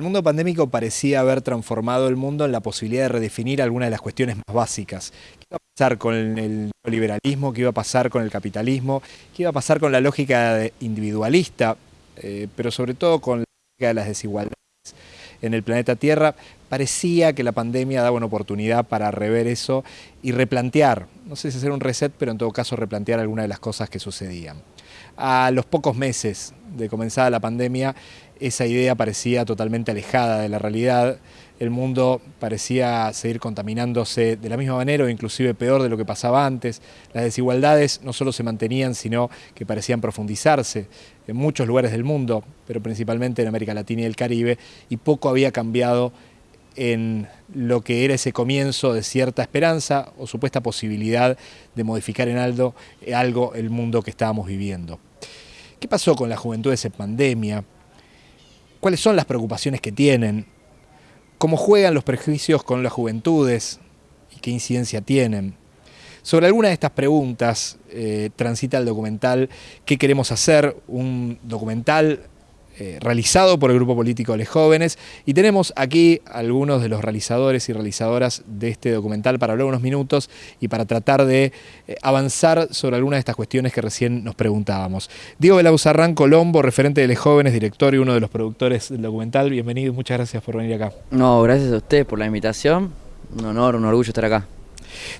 El mundo pandémico parecía haber transformado el mundo en la posibilidad de redefinir algunas de las cuestiones más básicas. ¿Qué iba a pasar con el neoliberalismo? ¿Qué iba a pasar con el capitalismo? ¿Qué iba a pasar con la lógica individualista? Eh, pero sobre todo con la lógica de las desigualdades en el planeta Tierra. Parecía que la pandemia daba una oportunidad para rever eso y replantear, no sé si hacer un reset, pero en todo caso replantear algunas de las cosas que sucedían. A los pocos meses de comenzada la pandemia, esa idea parecía totalmente alejada de la realidad. El mundo parecía seguir contaminándose de la misma manera o inclusive peor de lo que pasaba antes. Las desigualdades no solo se mantenían, sino que parecían profundizarse en muchos lugares del mundo, pero principalmente en América Latina y el Caribe, y poco había cambiado en lo que era ese comienzo de cierta esperanza o supuesta posibilidad de modificar en algo, algo el mundo que estábamos viviendo. ¿Qué pasó con la juventud de esa pandemia? ¿Cuáles son las preocupaciones que tienen? ¿Cómo juegan los prejuicios con las juventudes? ¿Y qué incidencia tienen? Sobre alguna de estas preguntas eh, transita el documental ¿Qué queremos hacer? Un documental eh, realizado por el Grupo Político de Jóvenes. Y tenemos aquí algunos de los realizadores y realizadoras de este documental para hablar unos minutos y para tratar de eh, avanzar sobre algunas de estas cuestiones que recién nos preguntábamos. Diego Belauzarrán Colombo, referente de los Jóvenes, director y uno de los productores del documental. Bienvenido muchas gracias por venir acá. No, gracias a usted por la invitación. Un honor, un orgullo estar acá.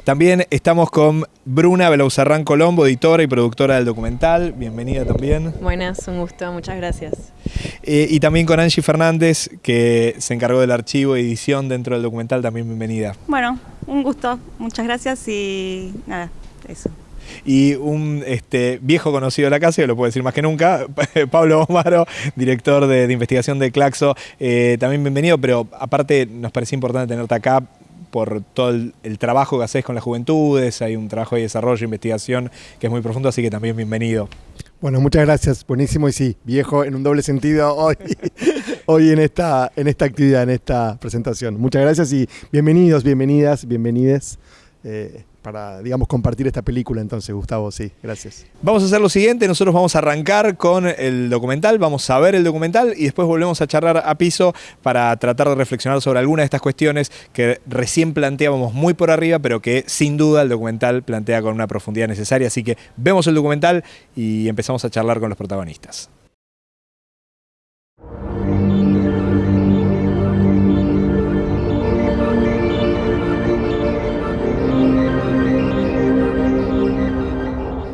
También estamos con Bruna Belauzarrán Colombo, editora y productora del documental. Bienvenida también. Buenas, un gusto, muchas gracias. Eh, y también con Angie Fernández, que se encargó del archivo y edición dentro del documental. También bienvenida. Bueno, un gusto, muchas gracias y nada, eso y un este, viejo conocido de la casa, que lo puedo decir más que nunca, Pablo Omaro, director de, investigación de Claxo. Eh, también bienvenido, pero aparte nos parecía importante tenerte acá por todo el, trabajo que haces con las juventudes, hay un trabajo de desarrollo, investigación que es muy profundo, así que también bienvenido. Bueno, muchas gracias, buenísimo y sí, viejo en un doble sentido hoy, hoy en, esta, en esta actividad, en esta presentación. Muchas gracias y bienvenidos, bienvenidas, bienvenides. Eh, para, digamos, compartir esta película. Entonces, Gustavo, sí, gracias. Vamos a hacer lo siguiente, nosotros vamos a arrancar con el documental, vamos a ver el documental y después volvemos a charlar a piso para tratar de reflexionar sobre algunas de estas cuestiones que recién planteábamos muy por arriba, pero que sin duda el documental plantea con una profundidad necesaria. Así que vemos el documental y empezamos a charlar con los protagonistas.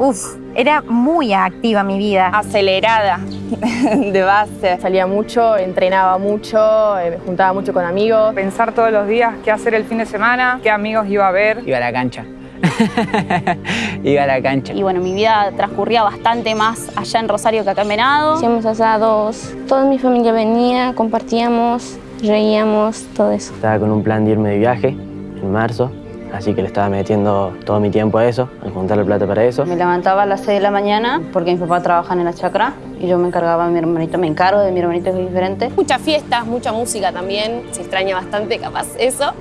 Uf, era muy activa mi vida. Acelerada de base. Salía mucho, entrenaba mucho, eh, me juntaba mucho con amigos. Pensar todos los días qué hacer el fin de semana, qué amigos iba a ver. Iba a la cancha. iba a la cancha. Y bueno, mi vida transcurría bastante más allá en Rosario que acá en Venado. Hacíamos asados, toda mi familia venía, compartíamos, reíamos, todo eso. Estaba con un plan de irme de viaje en marzo así que le estaba metiendo todo mi tiempo a eso, a juntar la plata para eso. Me levantaba a las 6 de la mañana porque mi papá trabaja en la chacra y yo me encargaba de mi hermanito, me encargo de mi hermanito que es diferente. Muchas fiestas, mucha música también, se extraña bastante capaz eso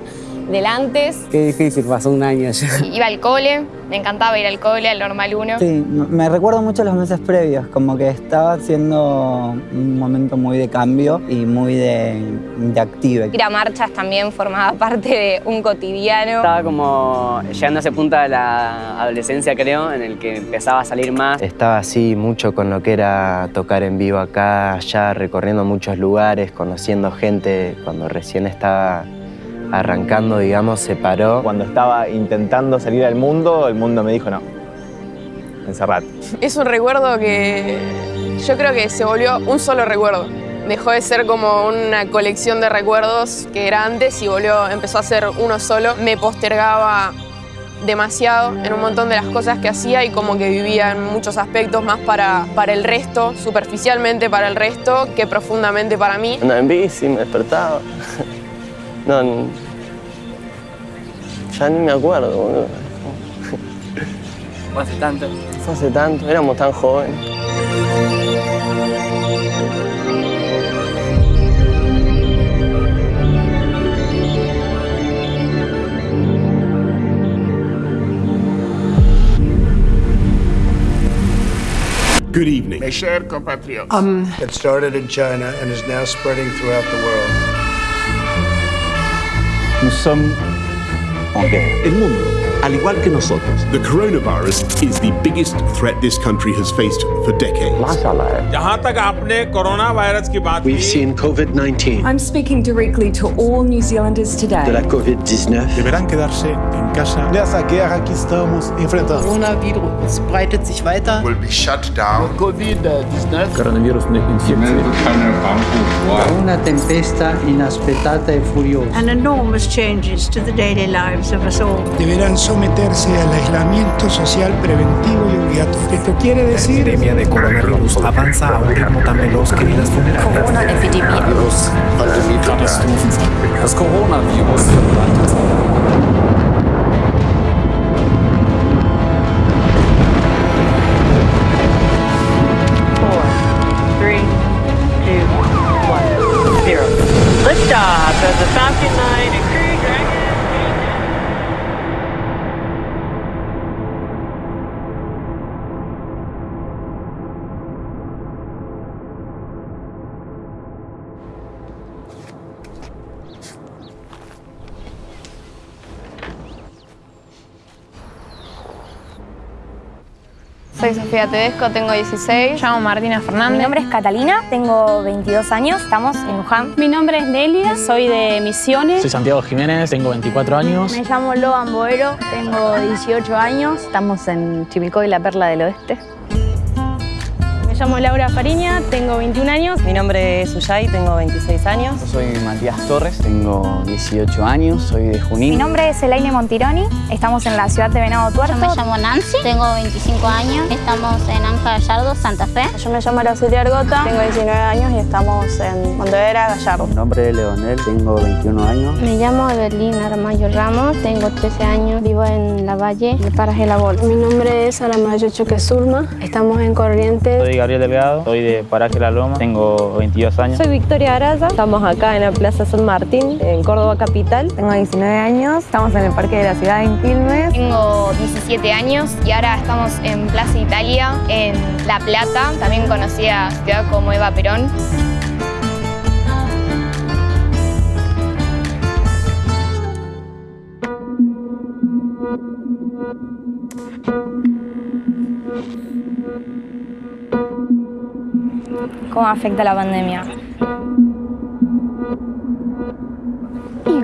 del antes. Qué difícil, pasó un año ya. Iba al cole, me encantaba ir al cole, al normal 1. Sí, me recuerdo mucho los meses previos, como que estaba siendo un momento muy de cambio y muy de, de active. Ir a marchas también formaba parte de un cotidiano. Estaba como llegando a ese punto de la adolescencia, creo, en el que empezaba a salir más. Estaba así mucho con lo que era tocar en vivo acá, allá, recorriendo muchos lugares, conociendo gente cuando recién estaba arrancando, digamos, se paró. Cuando estaba intentando salir al mundo, el mundo me dijo no, encerrate. Es un recuerdo que yo creo que se volvió un solo recuerdo. Dejó de ser como una colección de recuerdos que era antes y volvió, empezó a ser uno solo. Me postergaba demasiado en un montón de las cosas que hacía y como que vivía en muchos aspectos más para, para el resto, superficialmente para el resto, que profundamente para mí. Andaba en bici, me despertaba. No, ya ni me acuerdo, boludo. Fue hace tanto. Fue hace tanto, éramos tan jóvenes. Good evening. Mes chers compatriotes. Um, it started in China and is now spreading throughout the world. Nous sommes en guerre. El mundo, al igual que nosotros. The coronavirus is the biggest threat this country has faced for decades. जहां तक आपने corona virus की बात We've seen COVID-19. I'm speaking directly to all New Zealanders today. De la COVID-19. Deberán quedarse en casa. Nessa guerra que estamos enfrentando. Coronavirus breitet sich weiter. Will be shut down. COVID-19. Coronavirus infeczione. Una tempesta inaspettata e furiosa. And enormous changes to the daily lives of us all. Deberán someterse al aislamiento social preventivo y obligatorio. Esto quiere decir... La epidemia de coronavirus avanza a un ritmo tan veloz que las funerarias... Corona-Epidemie. Das Coronavirus Soy Sofía Tedesco, tengo 16. llamo Martina Fernández. Mi nombre es Catalina, tengo 22 años, estamos en Luján. Mi nombre es Nelia, soy de Misiones. Soy Santiago Jiménez, tengo 24 años. Me llamo Loan Boero, tengo 18 años. Estamos en Chimicoy, la perla del oeste. Me llamo Laura Fariña, tengo 21 años. Mi nombre es Uyay, tengo 26 años. Yo soy Matías Torres, tengo 18 años, soy de Junín. Mi nombre es Elaine Montironi, estamos en la ciudad de Venado Tuerto. Yo me llamo Nancy, tengo 25 años, estamos en Anja Gallardo, Santa Fe. Yo me llamo Araceli Argota, tengo 19 años y estamos en Mondadera, Gallardo. Mi nombre es Leonel, tengo 21 años. Me llamo Evelyn Aramayo Ramos, tengo 13 años, vivo en La Valle, de Paraje La Bolsa. Mi nombre es Aramayo Choque Zulma, estamos en Corrientes. Soy Gabriel Delgado, soy de Paraje La Loma, tengo 22 años. Soy Victoria Araya, estamos acá en la Plaza San Martín, en Córdoba Capital. Tengo 19 años, estamos en el Parque de la Ciudad en Quilmes. Tengo 17 años y ahora estamos en Plaza Italia, en La Plata, también conocida ciudad como Eva Perón. ¿Cómo afecta la pandemia?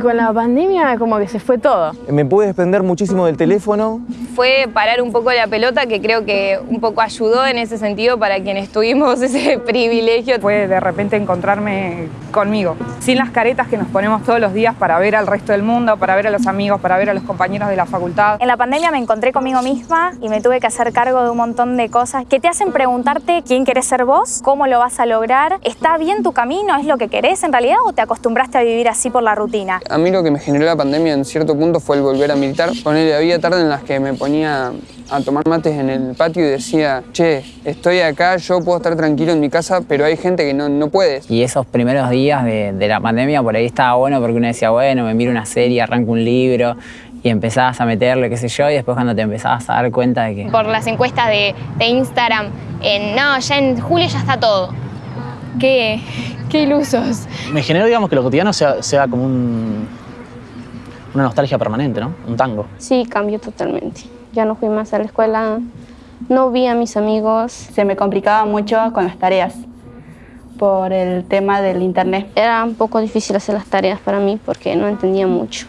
Con la pandemia como que se fue todo. Me pude desprender muchísimo del teléfono. Fue parar un poco la pelota que creo que un poco ayudó en ese sentido para quienes tuvimos ese privilegio. Fue de repente encontrarme conmigo, sin las caretas que nos ponemos todos los días para ver al resto del mundo, para ver a los amigos, para ver a los compañeros de la facultad. En la pandemia me encontré conmigo misma y me tuve que hacer cargo de un montón de cosas que te hacen preguntarte quién querés ser vos, cómo lo vas a lograr, ¿está bien tu camino? ¿Es lo que querés en realidad o te acostumbraste a vivir así por la rutina? A mí lo que me generó la pandemia en cierto punto fue el volver a militar. Ponele, había tardes en las que me ponía a tomar mates en el patio y decía, che, estoy acá, yo puedo estar tranquilo en mi casa, pero hay gente que no, no puede. Y esos primeros días de, de la pandemia por ahí estaba bueno porque uno decía, bueno, me miro una serie, arranco un libro y empezabas a meterle, qué sé yo, y después cuando te empezabas a dar cuenta de que... Por las encuestas de, de Instagram, en, no, ya en julio ya está todo. Qué, qué ilusos. Me generó, digamos, que lo cotidiano sea, sea como un, una nostalgia permanente, ¿no? Un tango. Sí, cambió totalmente. Ya no fui más a la escuela, no vi a mis amigos. Se me complicaba mucho con las tareas por el tema del internet. Era un poco difícil hacer las tareas para mí porque no entendía mucho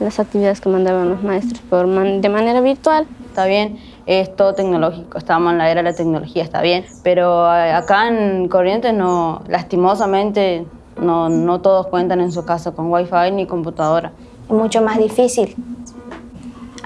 las actividades que mandaban los maestros por man de manera virtual. Está bien, es todo tecnológico, estamos en la era de la tecnología, está bien, pero acá en Corrientes no, lastimosamente no, no todos cuentan en su casa con wifi ni computadora. Mucho más difícil.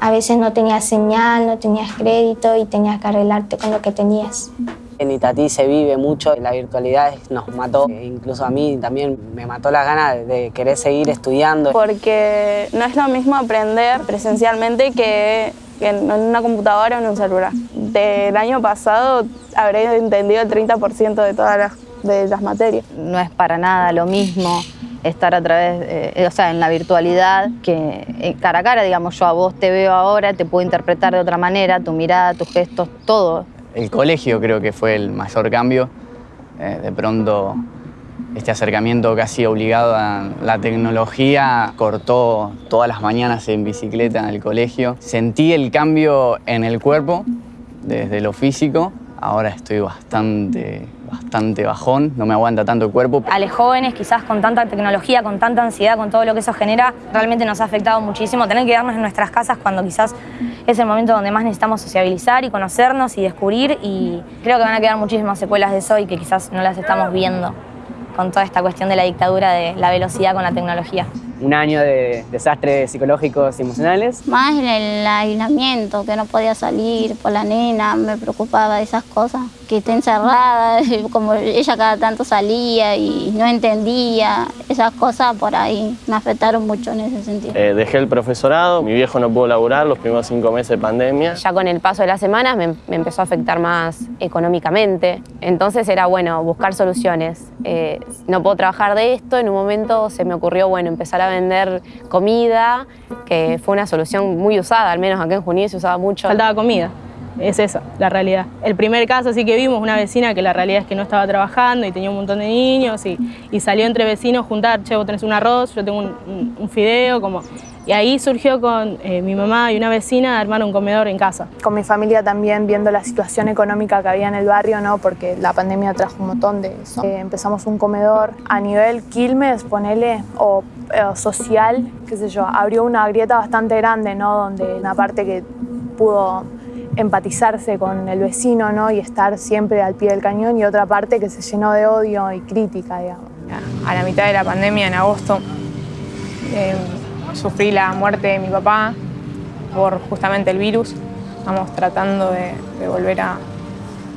A veces no tenías señal, no tenías crédito y tenías que arreglarte con lo que tenías. En Itatí se vive mucho, la virtualidad nos mató, incluso a mí también me mató la gana de querer seguir estudiando. Porque no es lo mismo aprender presencialmente que en una computadora o en un celular. Del año pasado habré entendido el 30% de todas las, de las materias. No es para nada lo mismo estar a través, eh, o sea, en la virtualidad, que cara a cara, digamos, yo a vos te veo ahora, te puedo interpretar de otra manera, tu mirada, tus gestos, todo El colegio creo que fue el mayor cambio. Eh, de pronto este acercamiento casi obligado a la tecnología cortó todas las mañanas en bicicleta en el colegio. Sentí el cambio en el cuerpo, desde lo físico. Ahora estoy bastante, bastante bajón, no me aguanta tanto el cuerpo. A los jóvenes, quizás con tanta tecnología, con tanta ansiedad, con todo lo que eso genera, realmente nos ha afectado muchísimo. Tener que quedarnos en nuestras casas cuando quizás es el momento donde más necesitamos sociabilizar y conocernos y descubrir. Y creo que van a quedar muchísimas secuelas de eso y que quizás no las estamos viendo con toda esta cuestión de la dictadura de la velocidad con la tecnología. Un año de desastres psicológicos y emocionales. Más el aislamiento, que no podía salir por la nena, me preocupaba de esas cosas. Que esté encerrada, como ella cada tanto salía y no entendía, esas cosas por ahí me afectaron mucho en ese sentido. Eh, dejé el profesorado, mi viejo no pudo laburar los primeros cinco meses de pandemia. Ya con el paso de las semanas me, me empezó a afectar más económicamente, entonces era bueno buscar soluciones. Eh, no puedo trabajar de esto, en un momento se me ocurrió bueno empezar a vender comida, que fue una solución muy usada, al menos acá en Junín se usaba mucho. Faltaba comida, es esa la realidad. El primer caso sí que vimos, una vecina que la realidad es que no estaba trabajando y tenía un montón de niños y, salió entre vecinos juntar, che, vos tenés un arroz, yo tengo un fideo, como... Y ahí surgió con eh, mi mamá y una vecina armar un comedor en casa. Con mi familia también viendo la situación económica que había en el barrio, ¿no? porque la pandemia trajo un montón de eso. Eh, empezamos un comedor a nivel Quilmes, ponele, o, eh, social, qué sé yo, abrió una grieta bastante grande, ¿no? donde una parte que pudo empatizarse con el vecino ¿no? y estar siempre al pie del cañón y otra parte que se llenó de odio y crítica, digamos. a la mitad de la pandemia, en agosto, eh, sufrí la muerte de mi papá por justamente el virus. Estamos tratando de, volver a,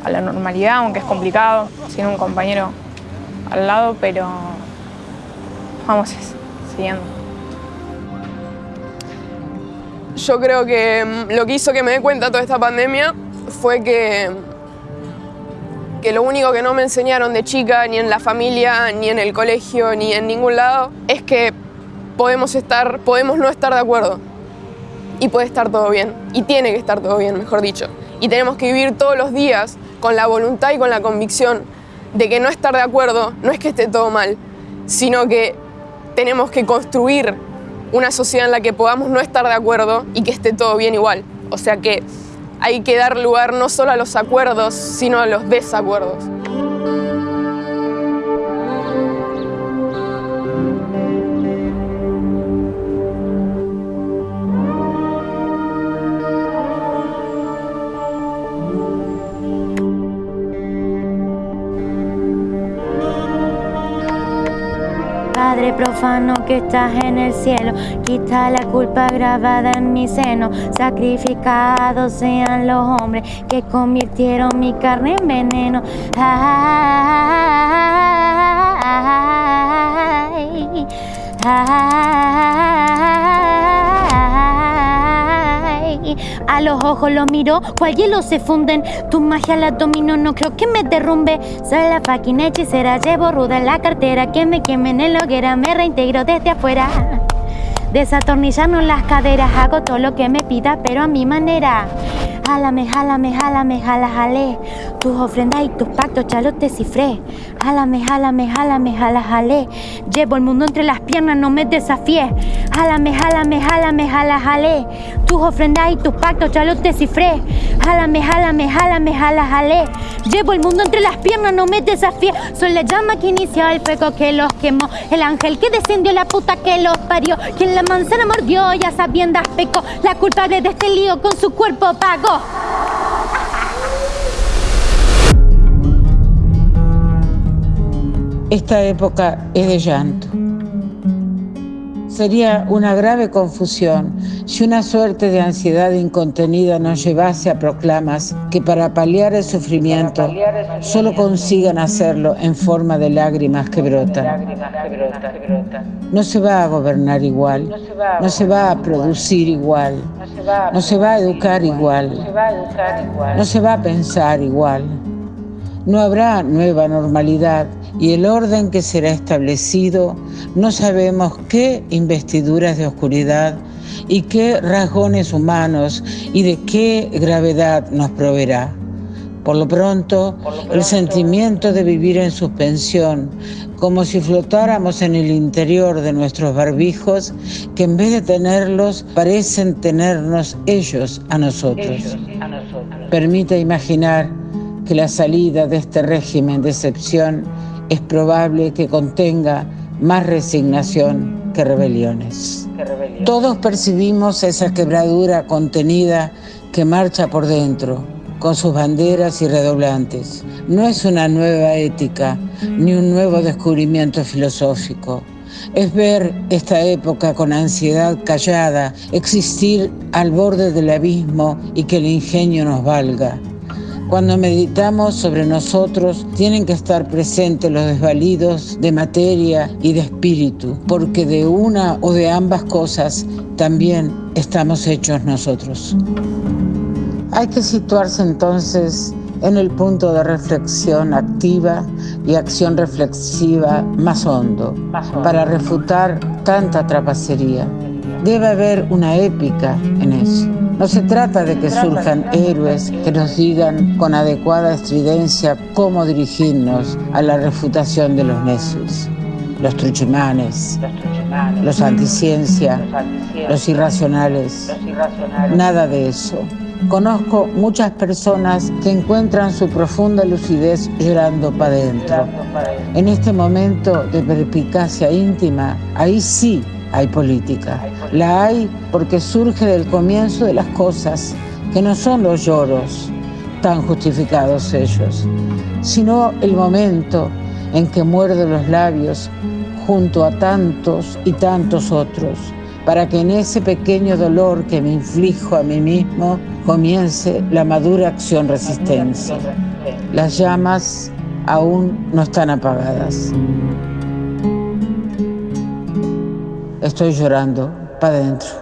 a la normalidad, aunque es complicado, sin un compañero al lado, pero vamos siguiendo. Yo creo que mm, lo que hizo que me dé cuenta toda esta pandemia fue que, que lo único que no me enseñaron de chica, ni en la familia, ni en el colegio, ni en ningún lado, es que podemos, estar, podemos no estar de acuerdo. Y puede estar todo bien. Y tiene que estar todo bien, mejor dicho. Y tenemos que vivir todos los días con la voluntad y con la convicción de que no estar de acuerdo no es que esté todo mal, sino que tenemos que construir una sociedad en la que podamos no estar de acuerdo y que esté todo bien igual. O sea que hay que dar lugar no solo a los acuerdos, sino a los desacuerdos. Profano que estás en el cielo, quita la culpa grabada en mi seno. Sacrificados sean los hombres que convirtieron mi carne en veneno. Ay, ay. A los ojos los miro, cual hielo se funden. Tu magia la domino, no creo que me derrumbe. Soy la fucking hechicera, llevo ruda en la cartera. Que me quemen en la hoguera, me reintegro desde afuera. Desatornillarnos las caderas, hago todo lo que me pida, pero a mi manera. Jálame, jálame, jálame, jala, jale. Tus ofrendas y tus pactos ya los descifré. Jálame, jálame, jálame, jala, jale. Llevo el mundo entre las piernas, no me desafíes. Jálame, jálame, jálame, jala, jale. Tus ofrendas y tus pactos ya los descifré. Jálame, jálame, jálame, jala, jale. Llevo el mundo entre las piernas, no me desafíes. Soy la llama que inició el fuego que los quemó. El ángel que descendió, la puta que los parió. Quien la manzana mordió, ya sabiendas pecó. La culpable de este lío con su cuerpo pagó. Esta época es de llanto. Sería una grave confusión si una suerte de ansiedad incontenida nos llevase a proclamas que para paliar el sufrimiento solo consigan hacerlo en forma de lágrimas que brotan. No se va a gobernar igual, no se va a producir igual, no se va a educar igual, no se va a pensar igual. No habrá nueva normalidad y el orden que será establecido no sabemos qué investiduras de oscuridad y qué rasgones humanos y de qué gravedad nos proveerá. Por lo pronto, el sentimiento de vivir en suspensión, como si flotáramos en el interior de nuestros barbijos, que en vez de tenerlos, parecen tenernos ellos a nosotros. Permite imaginar que la salida de este régimen de excepción es probable que contenga más resignación que rebeliones. Todos percibimos esa quebradura contenida que marcha por dentro con sus banderas y redoblantes. No es una nueva ética ni un nuevo descubrimiento filosófico. Es ver esta época con ansiedad callada, existir al borde del abismo y que el ingenio nos valga. Cuando meditamos sobre nosotros, tienen que estar presentes los desvalidos de materia y de espíritu, porque de una o de ambas cosas también estamos hechos nosotros. Hay que situarse entonces en el punto de reflexión activa y acción reflexiva más hondo para refutar tanta trapacería. Debe haber una épica en eso. No se trata de que surjan héroes que nos digan con adecuada estridencia cómo dirigirnos a la refutación de los necios, los truchimanes, los anticiencia, los irracionales. Nada de eso. Conozco muchas personas que encuentran su profunda lucidez llorando para adentro. En este momento de perspicacia íntima, ahí sí hay política. La hay porque surge del comienzo de las cosas, que no son los lloros, tan justificados ellos, sino el momento en que muerde los labios junto a tantos y tantos otros para que en ese pequeño dolor que me inflijo a mí mismo comience la madura acción resistencia. Las llamas aún no están apagadas. Estoy llorando para adentro.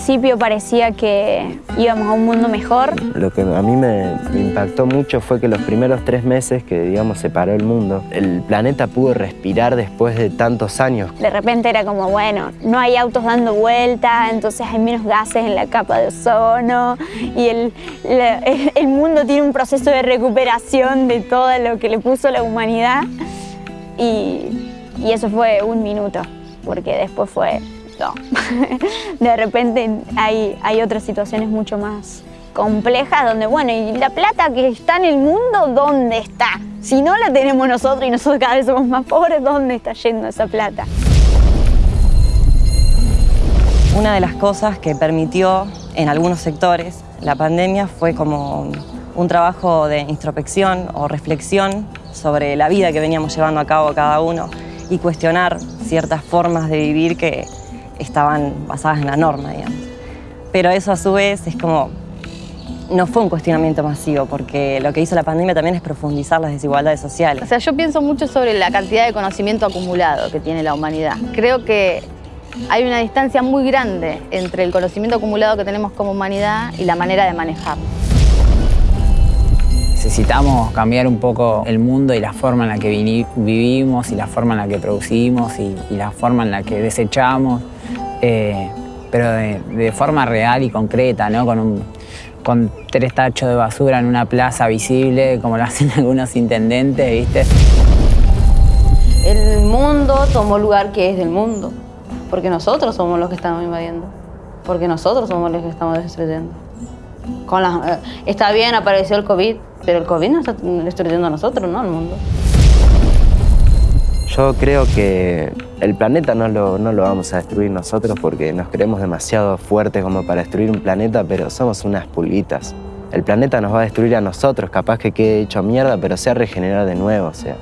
Principio parecía que íbamos a un mundo mejor. Lo que a mí me, impactó mucho fue que los primeros tres meses que, digamos, se paró el mundo, el planeta pudo respirar después de tantos años. De repente era como, bueno, no hay autos dando vueltas, entonces hay menos gases en la capa de ozono y el, la- el mundo tiene un proceso de recuperación de todo lo que le puso la humanidad. Y, y eso fue un minuto, porque después fue, De repente hay, hay otras situaciones mucho más complejas donde, bueno, ¿y la plata que está en el mundo, dónde está? Si no la tenemos nosotros y nosotros cada vez somos más pobres, ¿dónde está yendo esa plata? Una de las cosas que permitió en algunos sectores la pandemia fue como un trabajo de introspección o reflexión sobre la vida que veníamos llevando a cabo cada uno y cuestionar ciertas formas de vivir que estaban basadas en la norma, digamos. Pero eso a su vez es como, no fue un cuestionamiento masivo, porque lo que hizo la pandemia también es profundizar las desigualdades sociales. O sea, yo pienso mucho sobre la cantidad de conocimiento acumulado que tiene la humanidad. Creo que hay una distancia muy grande entre el conocimiento acumulado que tenemos como humanidad y la manera de manejarlo. Necesitamos cambiar un poco el mundo y la forma en la que vivimos y la forma en la que producimos y, y la forma en la que desechamos, eh, pero de, forma real y concreta, ¿no? Con, un- con tres tachos de basura en una plaza visible, como lo hacen algunos intendentes, ¿viste? El mundo tomó lugar que es del mundo, porque nosotros somos los que estamos invadiendo, porque nosotros somos los que estamos destruyendo. Con las- eh, está bien, apareció el COVID, pero el COVID nos está destruyendo a nosotros, no al mundo. Yo creo que el planeta no lo, no lo vamos a destruir nosotros porque nos creemos demasiado fuertes como para destruir un planeta, pero somos unas pulguitas. El planeta nos va a destruir a nosotros, capaz que quede hecho mierda, pero se regenerar de nuevo. O sea,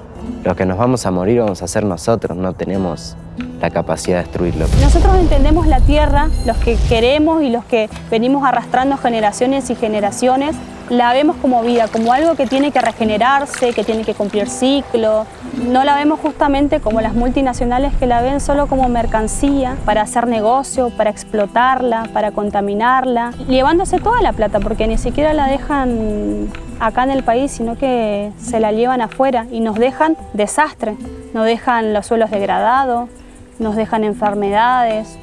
los que nos vamos a morir vamos a ser nosotros, no tenemos la capacidad de destruirlo. Nosotros entendemos la tierra, los que queremos y los que venimos arrastrando generaciones y generaciones, la vemos como vida, como algo que tiene que regenerarse, que tiene que cumplir ciclo. No la vemos justamente como las multinacionales que la ven solo como mercancía para hacer negocio, para explotarla, para contaminarla, llevándose toda la plata porque ni siquiera la dejan acá en el país, sino que se la llevan afuera y nos dejan desastre, nos dejan los suelos degradados, nos dejan enfermedades,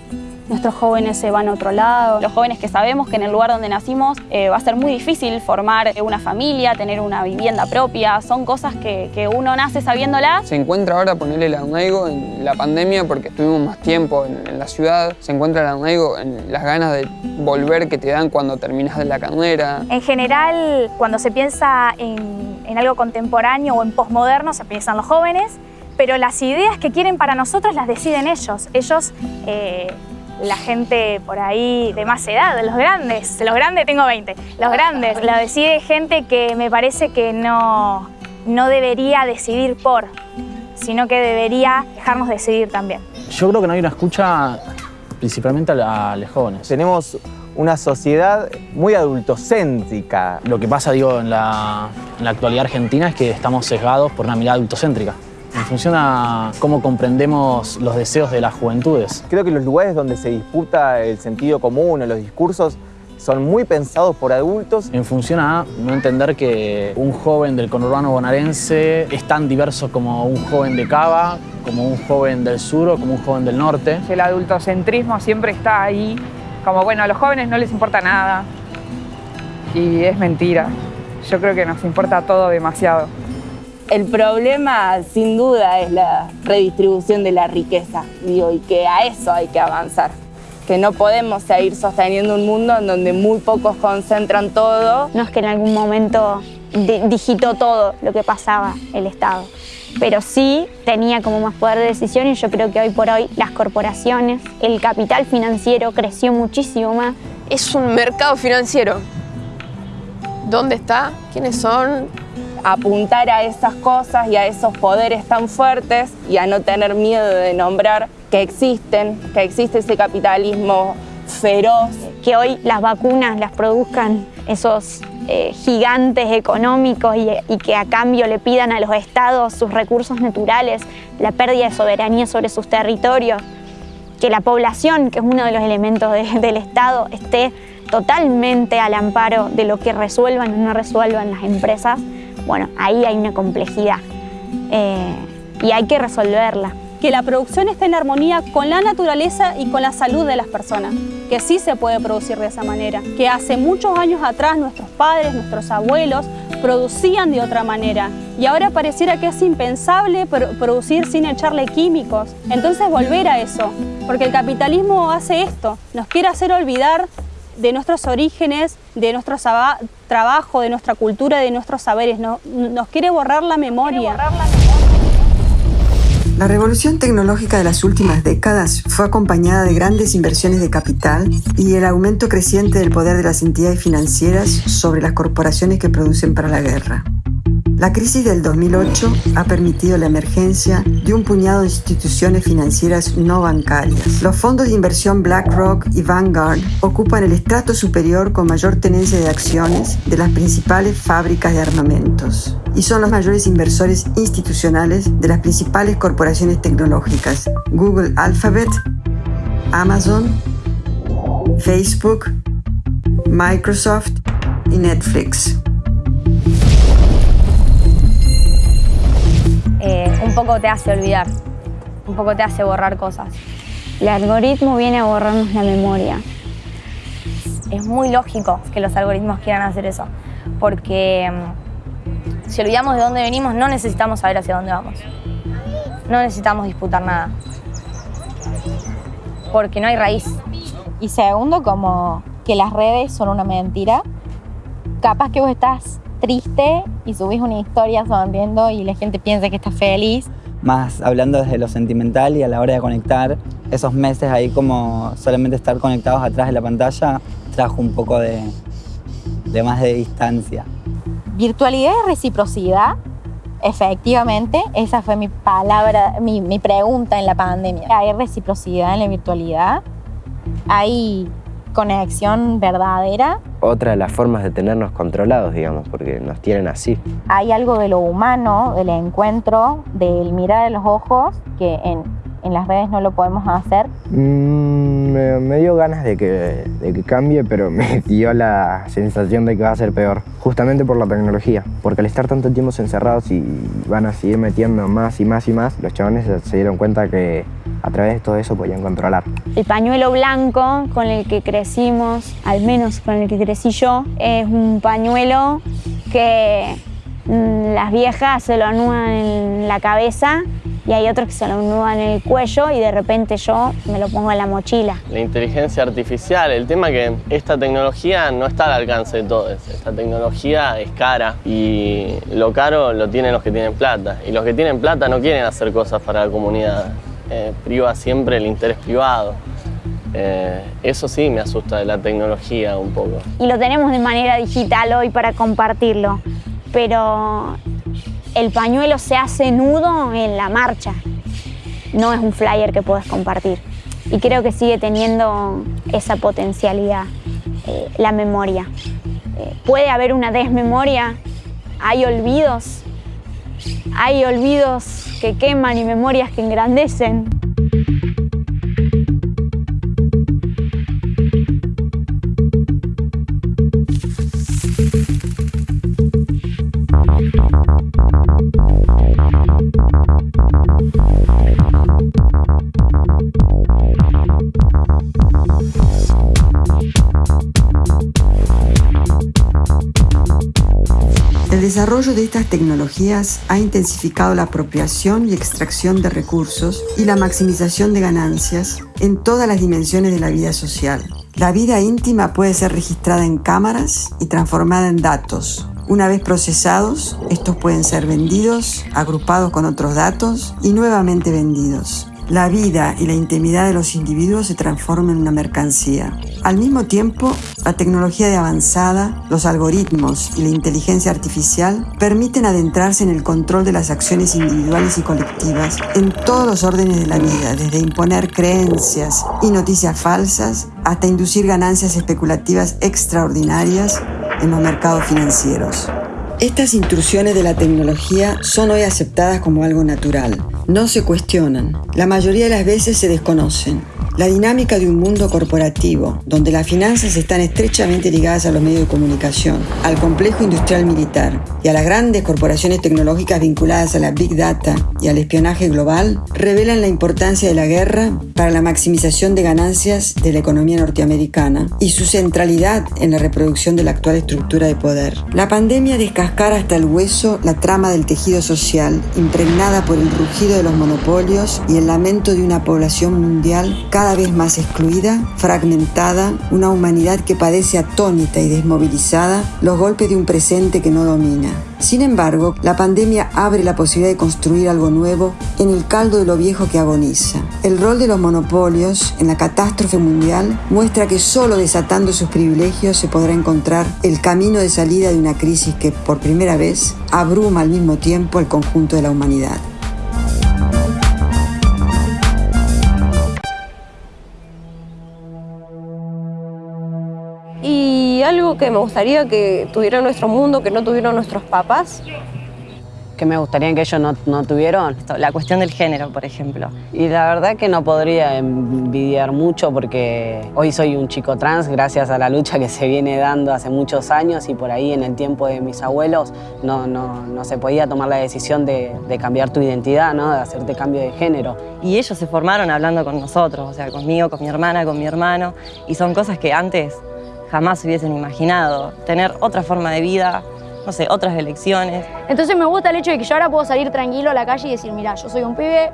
nuestros jóvenes se van a otro lado. Los jóvenes que sabemos que en el lugar donde nacimos eh, va a ser muy difícil formar una familia, tener una vivienda propia, son cosas que, que uno nace sabiéndolas. Se encuentra ahora ponerle el arraigo en la pandemia porque estuvimos más tiempo en, en, la ciudad, se encuentra el arraigo en las ganas de volver que te dan cuando terminas de la carrera. En general, cuando se piensa en, en algo contemporáneo o en posmoderno, se piensan los jóvenes, pero las ideas que quieren para nosotros las deciden ellos. Ellos eh, la gente por ahí de más edad, los grandes, los grandes tengo 20, los grandes, lo decide gente que me parece que no, no debería decidir por, sino que debería dejarnos decidir también. Yo creo que no hay una escucha principalmente a, la, a los jóvenes. Tenemos una sociedad muy adultocéntrica. Lo que pasa, digo, en la, en la actualidad argentina es que estamos sesgados por una mirada adultocéntrica en función a cómo comprendemos los deseos de las juventudes. Creo que los lugares donde se disputa el sentido común o los discursos son muy pensados por adultos. En función a no entender que un joven del conurbano bonaerense es tan diverso como un joven de Cava, como un joven del sur o como un joven del norte. El adultocentrismo siempre está ahí, como bueno, a los jóvenes no les importa nada y es mentira. Yo creo que nos importa todo demasiado. El problema, sin duda, es la redistribución de la riqueza, digo, y que a eso hay que avanzar. Que no podemos seguir sosteniendo un mundo en donde muy pocos concentran todo. No es que en algún momento digitó todo lo que pasaba el Estado, pero sí tenía como más poder de decisión y yo creo que hoy por hoy las corporaciones, el capital financiero creció muchísimo más. Es un mercado financiero. ¿Dónde está? ¿Quiénes son? Apuntar a esas cosas y a esos poderes tan fuertes y a no tener miedo de nombrar que existen, que existe ese capitalismo feroz. Que hoy las vacunas las produzcan esos eh, gigantes económicos y, que a cambio le pidan a los estados sus recursos naturales, la pérdida de soberanía sobre sus territorios, que la población, que es uno de los elementos de, del Estado, esté totalmente al amparo de lo que resuelvan o no resuelvan las empresas, bueno, ahí hay una complejidad eh, y hay que resolverla. Que la producción esté en armonía con la naturaleza y con la salud de las personas, que sí se puede producir de esa manera, que hace muchos años atrás nuestros padres, nuestros abuelos producían de otra manera y ahora pareciera que es impensable producir sin echarle químicos. Entonces volver a eso, porque el capitalismo hace esto, nos quiere hacer olvidar de nuestros orígenes, de nuestro trabajo, de nuestra cultura, de nuestros saberes. No, nos quiere borrar la memoria. Borrar la, memoria. la revolución tecnológica de las últimas décadas fue acompañada de grandes inversiones de capital y el aumento creciente del poder de las entidades financieras sobre las corporaciones que producen para la guerra. La crisis del 2008 ha permitido la emergencia de un puñado de instituciones financieras no bancarias. Los fondos de inversión BlackRock y Vanguard ocupan el estrato superior con mayor tenencia de acciones de las principales fábricas de armamentos y son los mayores inversores institucionales de las principales corporaciones tecnológicas, Google Alphabet, Amazon, Facebook, Microsoft y Netflix. Un poco te hace olvidar, un poco te hace borrar cosas. El algoritmo viene a borrarnos la memoria. Es muy lógico que los algoritmos quieran hacer eso, porque um, si olvidamos de dónde venimos, no necesitamos saber hacia dónde vamos. No necesitamos disputar nada, porque no hay raíz. Y segundo, como que las redes son una mentira. Capaz que vos estás triste y subís una historia sonriendo y la gente piensa que estás feliz. Más hablando desde lo sentimental y a la hora de conectar, esos meses ahí como solamente estar conectados atrás de la pantalla trajo un poco de, de más de distancia. Virtualidad y reciprocidad, efectivamente, esa fue mi palabra, mi, mi pregunta en la pandemia. ¿Hay reciprocidad en la virtualidad? ¿Hay conexión verdadera. Otra de las formas de tenernos controlados, digamos, porque nos tienen así. Hay algo de lo humano, del encuentro, del mirar a los ojos, que en, en las redes no lo podemos hacer? Mm, me, me dio ganas de que, de que cambie, pero me dio la sensación de que va a ser peor, justamente por la tecnología. Porque al estar tanto tiempo encerrados y van a seguir metiendo más y más y más, los chavales se- se dieron cuenta que a través de todo eso podían controlar. El pañuelo blanco con el que crecimos, al menos con el que crecí yo, es un pañuelo que mm, las viejas se lo anudan en la cabeza y hay otros que se lo anudan en el cuello y de repente yo me lo pongo en la mochila. La inteligencia artificial, el tema que esta tecnología no está al alcance de todos. Esta tecnología es cara y lo caro lo tienen los que tienen plata. Y los que tienen plata no quieren hacer cosas para la comunidad. Eh, priva siempre el interés privado. Eh, eso sí me asusta de la tecnología un poco. Y lo tenemos de manera digital hoy para compartirlo, pero el pañuelo se hace nudo en la marcha. No es un flyer que puedes compartir. Y creo que sigue teniendo esa potencialidad, eh, la memoria. Eh, puede haber una desmemoria, hay olvidos, hay olvidos que queman y memorias que engrandecen. Desarrollo de estas tecnologías ha intensificado la apropiación y extracción de recursos y la maximización de ganancias en todas las dimensiones de la vida social. La vida íntima puede ser registrada en cámaras y transformada en datos. Una vez procesados, estos pueden ser vendidos, agrupados con otros datos y nuevamente vendidos. La vida y la intimidad de los individuos se transforman en una mercancía. Al mismo tiempo, la tecnología de avanzada, los algoritmos y la inteligencia artificial permiten adentrarse en el control de las acciones individuales y colectivas en todos los órdenes de la vida, desde imponer creencias y noticias falsas hasta inducir ganancias especulativas extraordinarias en los mercados financieros. Estas intrusiones de la tecnología son hoy aceptadas como algo natural. No se cuestionan. La mayoría de las veces se desconocen. La dinámica de un mundo corporativo, donde las finanzas están estrechamente ligadas a los medios de comunicación, al complejo industrial militar y a las grandes corporaciones tecnológicas vinculadas a la Big Data y al espionaje global, revelan la importancia de la guerra para la maximización de ganancias de la economía norteamericana y su centralidad en la reproducción de la actual estructura de poder. La pandemia descascara hasta el hueso la trama del tejido social, impregnada por el rugido de los monopolios y el lamento de una población mundial cada vez más excluida, fragmentada, una humanidad que padece atónita y desmovilizada los golpes de un presente que no domina. Sin embargo, la pandemia abre la posibilidad de construir algo nuevo en el caldo de lo viejo que agoniza. El rol de los monopolios en la catástrofe mundial muestra que solo desatando sus privilegios se podrá encontrar el camino de salida de una crisis que por primera vez abruma al mismo tiempo el conjunto de la humanidad. Algo que me gustaría que tuviera nuestro mundo, que no tuvieron nuestros papás. que me gustaría que ellos no, no tuvieron. La cuestión del género, por ejemplo. Y la verdad que no podría envidiar mucho porque hoy soy un chico trans gracias a la lucha que se viene dando hace muchos años y por ahí en el tiempo de mis abuelos no, no, no se podía tomar la decisión de, de cambiar tu identidad, ¿no? de hacerte cambio de género. Y ellos se formaron hablando con nosotros, o sea, conmigo, con mi hermana, con mi hermano, y son cosas que antes jamás hubiesen imaginado. Tener otra forma de vida, no sé, otras elecciones. Entonces me gusta el hecho de que yo ahora puedo salir tranquilo a la calle y decir, mira, yo soy un pibe,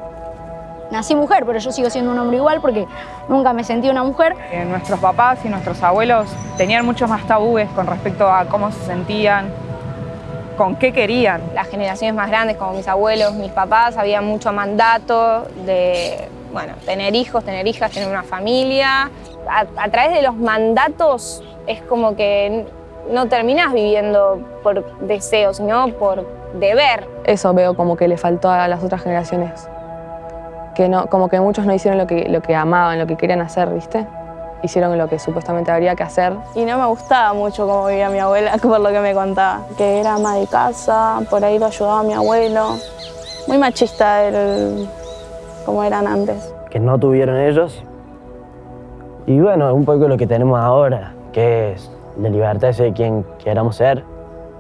nací mujer, pero yo sigo siendo un hombre igual porque nunca me sentí una mujer. Eh, nuestros papás y nuestros abuelos tenían muchos más tabúes con respecto a cómo se sentían, con qué querían. Las generaciones más grandes, como mis abuelos, mis papás, había mucho mandato de, bueno, tener hijos, tener hijas, tener una familia. A, a través de los mandatos es como que no terminás viviendo por deseo, sino por deber. Eso veo como que le faltó a las otras generaciones. Que no, como que muchos no hicieron lo que, lo que amaban, lo que querían hacer, ¿viste? Hicieron lo que supuestamente habría que hacer. Y no me gustaba mucho cómo vivía mi abuela, por lo que me contaba. Que era ama de casa, por ahí lo ayudaba a mi abuelo. Muy machista el, como eran antes. que no tuvieron ellos. Y bueno, un poco lo que tenemos ahora, que es la libertad de ser quien queramos ser,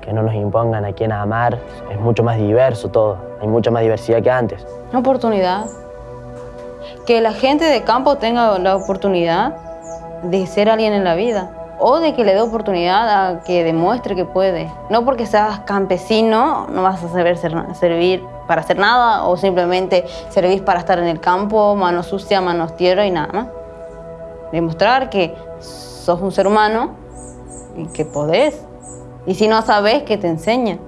que no nos impongan a quién amar, es mucho más diverso todo, hay mucha más diversidad que antes. Una oportunidad. Que la gente de campo tenga la oportunidad de ser alguien en la vida. O de que le dé oportunidad a que demuestre que puede. No porque seas campesino no vas a saber ser- servir para hacer nada o simplemente servir para estar en el campo, manos sucia, manos tierra y nada más. Demostrar que sos un ser humano y que podés. Y si no sabes, que te enseñen.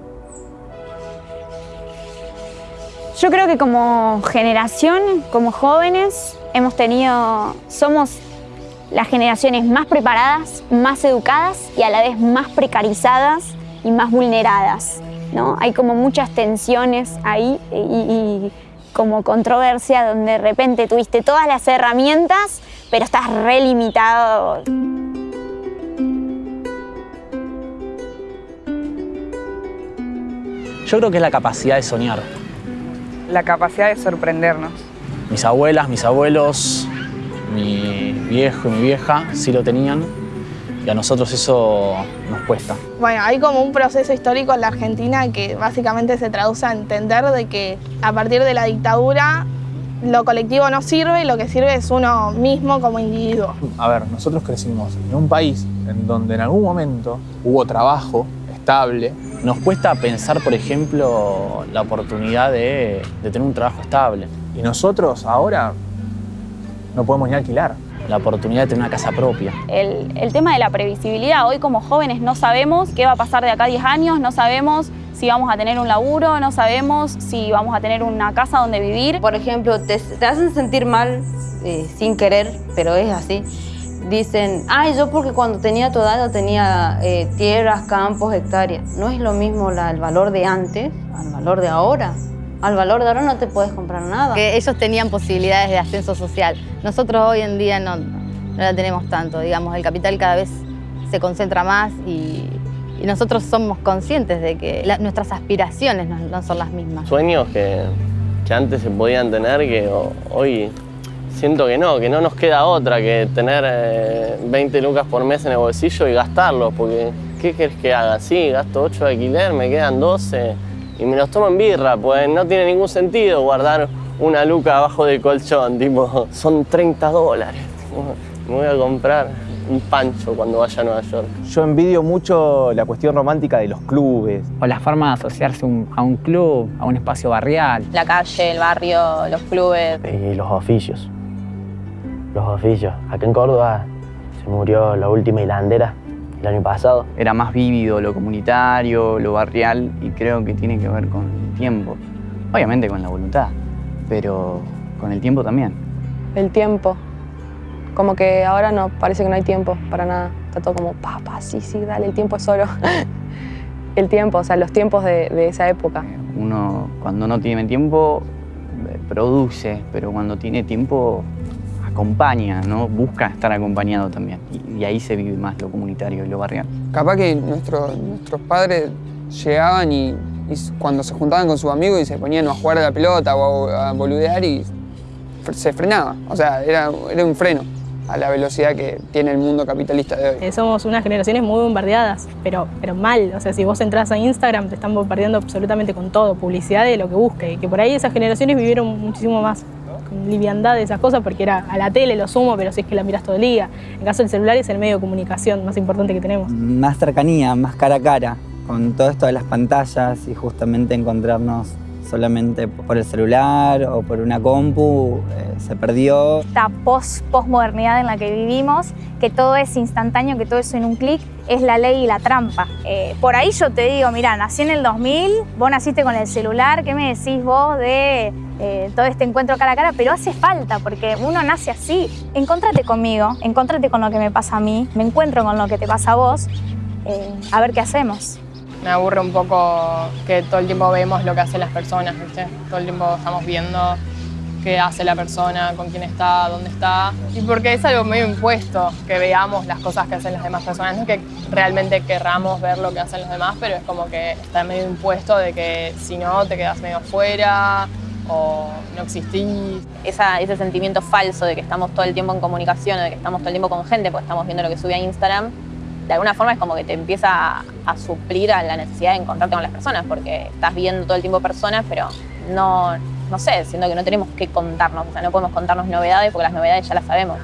Yo creo que como generación, como jóvenes, hemos tenido, somos las generaciones más preparadas, más educadas y a la vez más precarizadas y más vulneradas. ¿no? Hay como muchas tensiones ahí y, y como controversia donde de repente tuviste todas las herramientas, pero estás re limitado. Yo creo que es la capacidad de soñar. La capacidad de sorprendernos. Mis abuelas, mis abuelos, mi viejo y mi vieja sí lo tenían y a nosotros eso nos cuesta. Bueno, hay como un proceso histórico en la Argentina que básicamente se traduce a entender de que a partir de la dictadura lo colectivo no sirve y lo que sirve es uno mismo como individuo. A ver, nosotros crecimos en un país en donde en algún momento hubo trabajo estable. Nos cuesta pensar, por ejemplo, la oportunidad de, de tener un trabajo estable. Y nosotros ahora no podemos ni alquilar. La oportunidad de tener una casa propia. El, el tema de la previsibilidad, hoy como jóvenes no sabemos qué va a pasar de acá a 10 años, no sabemos si vamos a tener un laburo, no sabemos si vamos a tener una casa donde vivir. Por ejemplo, te, te hacen sentir mal eh, sin querer, pero es así. Dicen, ay, yo porque cuando tenía tu edad yo tenía eh, tierras, campos, hectáreas. No es lo mismo la- el valor de antes al valor de ahora. Al valor de ahora no te puedes comprar nada. Que ellos tenían posibilidades de ascenso social. Nosotros hoy en día no, no la tenemos tanto. Digamos, el capital cada vez se concentra más y, y nosotros somos conscientes de que la- nuestras aspiraciones no, no son las mismas. Sueños que, que antes se podían tener que ho- hoy siento que no, que no nos queda otra que tener eh, 20 lucas por mes en el bolsillo y gastarlos, porque ¿qué querés que haga? Sí, gasto 8 de alquiler, me quedan 12 y me los tomo en birra, pues no tiene ningún sentido guardar una luca abajo del colchón, tipo, son 30 dólares. Me voy a comprar un pancho cuando vaya a Nueva York. Yo envidio mucho la cuestión romántica de los clubes. O la forma de asociarse un- a un club, a un espacio barrial. La calle, el barrio, los clubes. Y los oficios. Los oficios. Acá en Córdoba se murió la última hilandera el año pasado. Era más vívido lo comunitario, lo barrial y creo que tiene que ver con el tiempo. Obviamente con la voluntad, pero con el tiempo también. El tiempo. Como que ahora no, parece que no hay tiempo para nada. Está todo como, papá, sí, sí, dale, el tiempo es oro. el tiempo, o sea, los tiempos de, de esa época. Uno cuando no tiene tiempo produce, pero cuando tiene tiempo acompaña, ¿no? Busca estar acompañado también. Y, y ahí se vive más lo comunitario y lo barrial. Capaz que nuestro- nuestros padres llegaban y, cuando se juntaban con sus amigos y se ponían a jugar a la pelota o a, a boludear y se frenaba. O sea, era, era un freno a la velocidad que tiene el mundo capitalista de hoy. Eh, somos unas generaciones muy bombardeadas, pero, pero mal. O sea, si vos entras a Instagram te están bombardeando absolutamente con todo, publicidad de lo que busque. Y que por ahí esas generaciones vivieron muchísimo más liviandad de esas cosas porque era a la tele lo sumo, pero si es que la miras todo el día. En caso del celular es el medio de comunicación más importante que tenemos. más cercanía, más cara a cara, con todo esto de las pantallas y justamente encontrarnos solamente por el celular o por una compu, eh, se perdió. esta post posmodernidad en la que vivimos, que todo es instantáneo, que todo es en un clic, es la ley y la trampa. Eh, por ahí yo te digo, mira, nací en el 2000, vos naciste con el celular, ¿qué me decís vos de eh, todo este encuentro cara a cara? Pero hace falta, porque uno nace así. Encontrate conmigo, encontrate con lo que me pasa a mí, me encuentro con lo que te pasa a vos, a ver qué hacemos. Me aburre un poco que todo el tiempo vemos lo que hacen las personas, ¿viste? Todo el tiempo estamos viendo qué hace la persona, con quién está, dónde está. Y porque es algo medio impuesto que veamos las cosas que hacen las demás personas. No es que realmente querramos ver lo que hacen los demás, pero es como que está medio impuesto de que si no te quedas medio afuera o no existís. Esa, ese sentimiento falso de que estamos todo el tiempo en comunicación, de que estamos todo el tiempo con gente, porque estamos viendo lo que sube a Instagram, de alguna forma es como que te empieza a, suplir a la necesidad de encontrarte con las personas, porque estás viendo todo el tiempo personas, pero no, no sé, siento que no tenemos que contarnos, o sea, no podemos contarnos novedades porque las novedades ya las sabemos.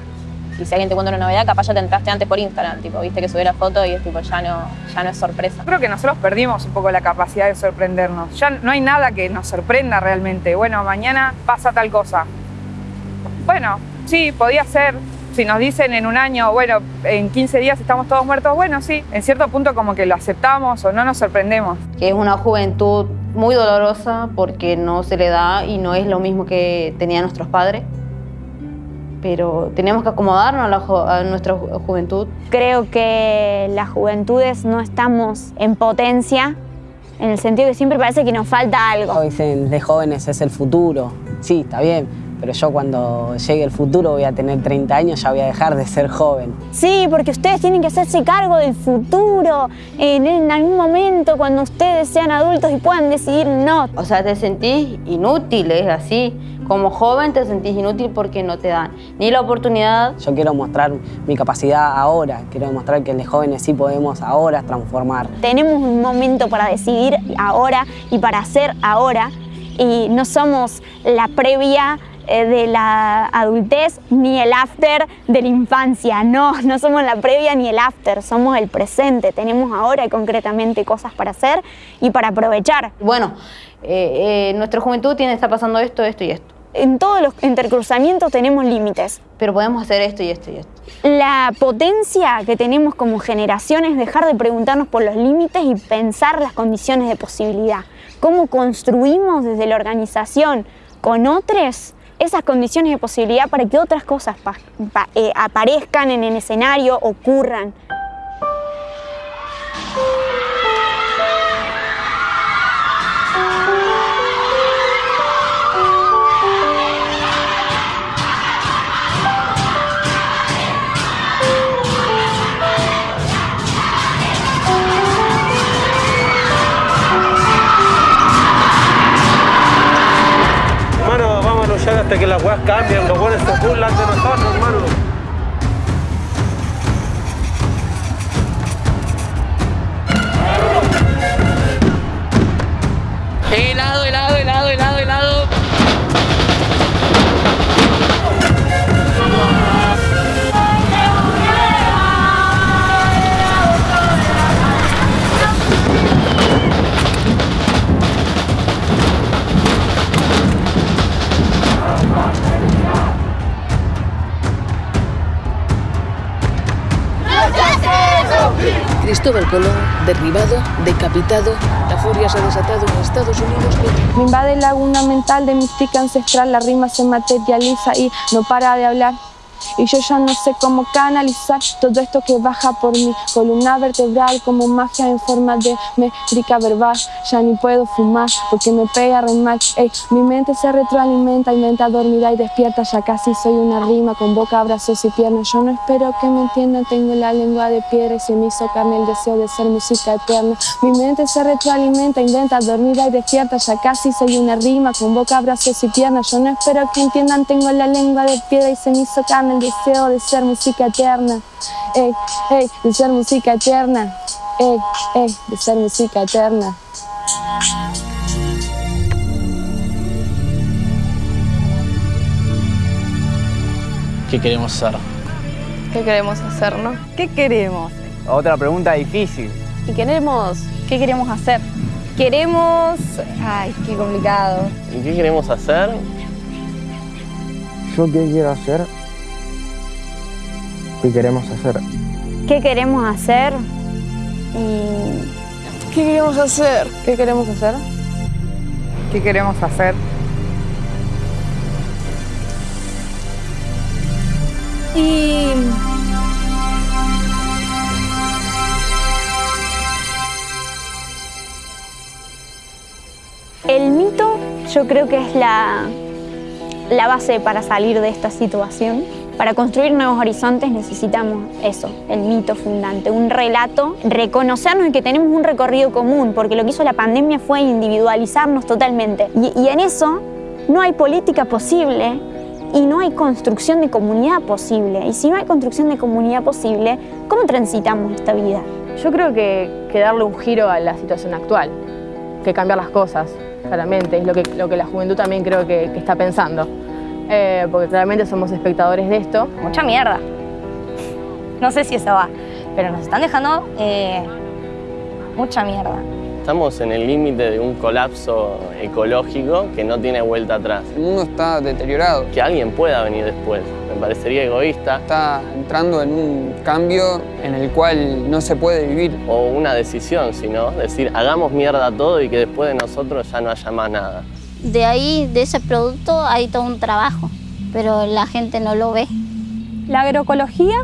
Y si alguien te cuenta una novedad, capaz ya te entraste antes por Instagram, tipo, viste que subí la foto y es tipo, ya no, ya no es sorpresa. Creo que nosotros perdimos un poco la capacidad de sorprendernos. Ya no hay nada que nos sorprenda realmente. Bueno, mañana pasa tal cosa. Bueno, sí, podía ser. Si nos dicen en un año, bueno, en 15 días estamos todos muertos, bueno, sí, en cierto punto como que lo aceptamos o no nos sorprendemos. Que es una juventud muy dolorosa porque no se le da y no es lo mismo que tenían nuestros padres. Pero tenemos que acomodarnos a, la ju- a nuestra ju- juventud. Creo que las juventudes no estamos en potencia, en el sentido que siempre parece que nos falta algo. Dicen, de jóvenes es el futuro. Sí, está bien, pero yo cuando llegue el futuro voy a tener 30 años, ya voy a dejar de ser joven. Sí, porque ustedes tienen que hacerse cargo del futuro, en, en algún momento cuando ustedes sean adultos y puedan decidir no. O sea, te sentís inútil, es así. Como joven te sentís inútil porque no te dan ni la oportunidad. Yo quiero mostrar mi capacidad ahora, quiero demostrar que de jóvenes sí podemos ahora transformar. Tenemos un momento para decidir ahora y para hacer ahora y no somos la previa de la adultez ni el after de la infancia. No, no somos la previa ni el after, somos el presente. Tenemos ahora concretamente cosas para hacer y para aprovechar. Bueno, eh, eh, nuestra juventud tiene está pasando esto, esto y esto. En todos los intercruzamientos tenemos límites. Pero podemos hacer esto y esto y esto. La potencia que tenemos como generación es dejar de preguntarnos por los límites y pensar las condiciones de posibilidad. ¿Cómo construimos desde la organización con otros esas condiciones de posibilidad para que otras cosas eh, aparezcan en el escenario, ocurran? Hasta que las weas cambien. Los buenos se burlan de nosotros, hermano. Helado, helado, helado, helado. Cristóbal Colón, derribado, decapitado, la furia se ha desatado en Estados Unidos. Me invade la laguna mental de mística ancestral, la rima se materializa y no para de hablar. Y yo ya no sé cómo canalizar todo esto que baja por mi columna vertebral como magia en forma de métrica verbal. Ya ni puedo fumar porque me pega re mal. Ey, mi mente se retroalimenta, inventa dormida y despierta. Ya casi soy una rima con boca, brazos y piernas. Yo no espero que me entiendan, tengo la lengua de piedra y se me hizo carne el deseo de ser música eterna. Mi mente se retroalimenta, inventa dormida y despierta. Ya casi soy una rima con boca, brazos y piernas. Yo no espero que entiendan, tengo la lengua de piedra y se me hizo carne el deseo de ser música eterna. Ey, ey, de ser música eterna. Ey, ey, de ser música eterna. ¿Qué queremos ser? ¿Qué queremos hacer, no? ¿Qué queremos? Otra pregunta difícil. ¿Qué queremos? ¿Qué queremos hacer? Queremos... Ay, qué complicado. ¿Y qué queremos hacer? ¿Yo qué quiero hacer? ¿Qué queremos hacer? ¿Qué queremos hacer? Y ¿Qué queremos hacer? ¿Qué queremos hacer? ¿Qué queremos hacer? Y... El mito yo creo que es la, la base para salir de esta situación. Para construir nuevos horizontes necesitamos eso, el mito fundante, un relato, reconocernos que tenemos un recorrido común, porque lo que hizo la pandemia fue individualizarnos totalmente. Y, en eso no hay política posible y no hay construcción de comunidad posible. Y si no hay construcción de comunidad posible, ¿cómo transitamos esta vida? Yo creo que, que darle un giro a la situación actual, que cambiar las cosas, claramente, es lo que, la juventud también creo que está pensando. Eh, porque claramente somos espectadores de esto. Mucha mierda. No sé si eso va, pero nos están dejando eh, mucha mierda. Estamos en el límite de un colapso ecológico que no tiene vuelta atrás. El mundo está deteriorado. Que alguien pueda venir después, me parecería egoísta. Está entrando en un cambio en el cual no se puede vivir. O una decisión, sino decir, hagamos mierda todo y que después de nosotros ya no haya más nada. De ahí, de ese producto, hay todo un trabajo, pero la gente no lo ve. La agroecología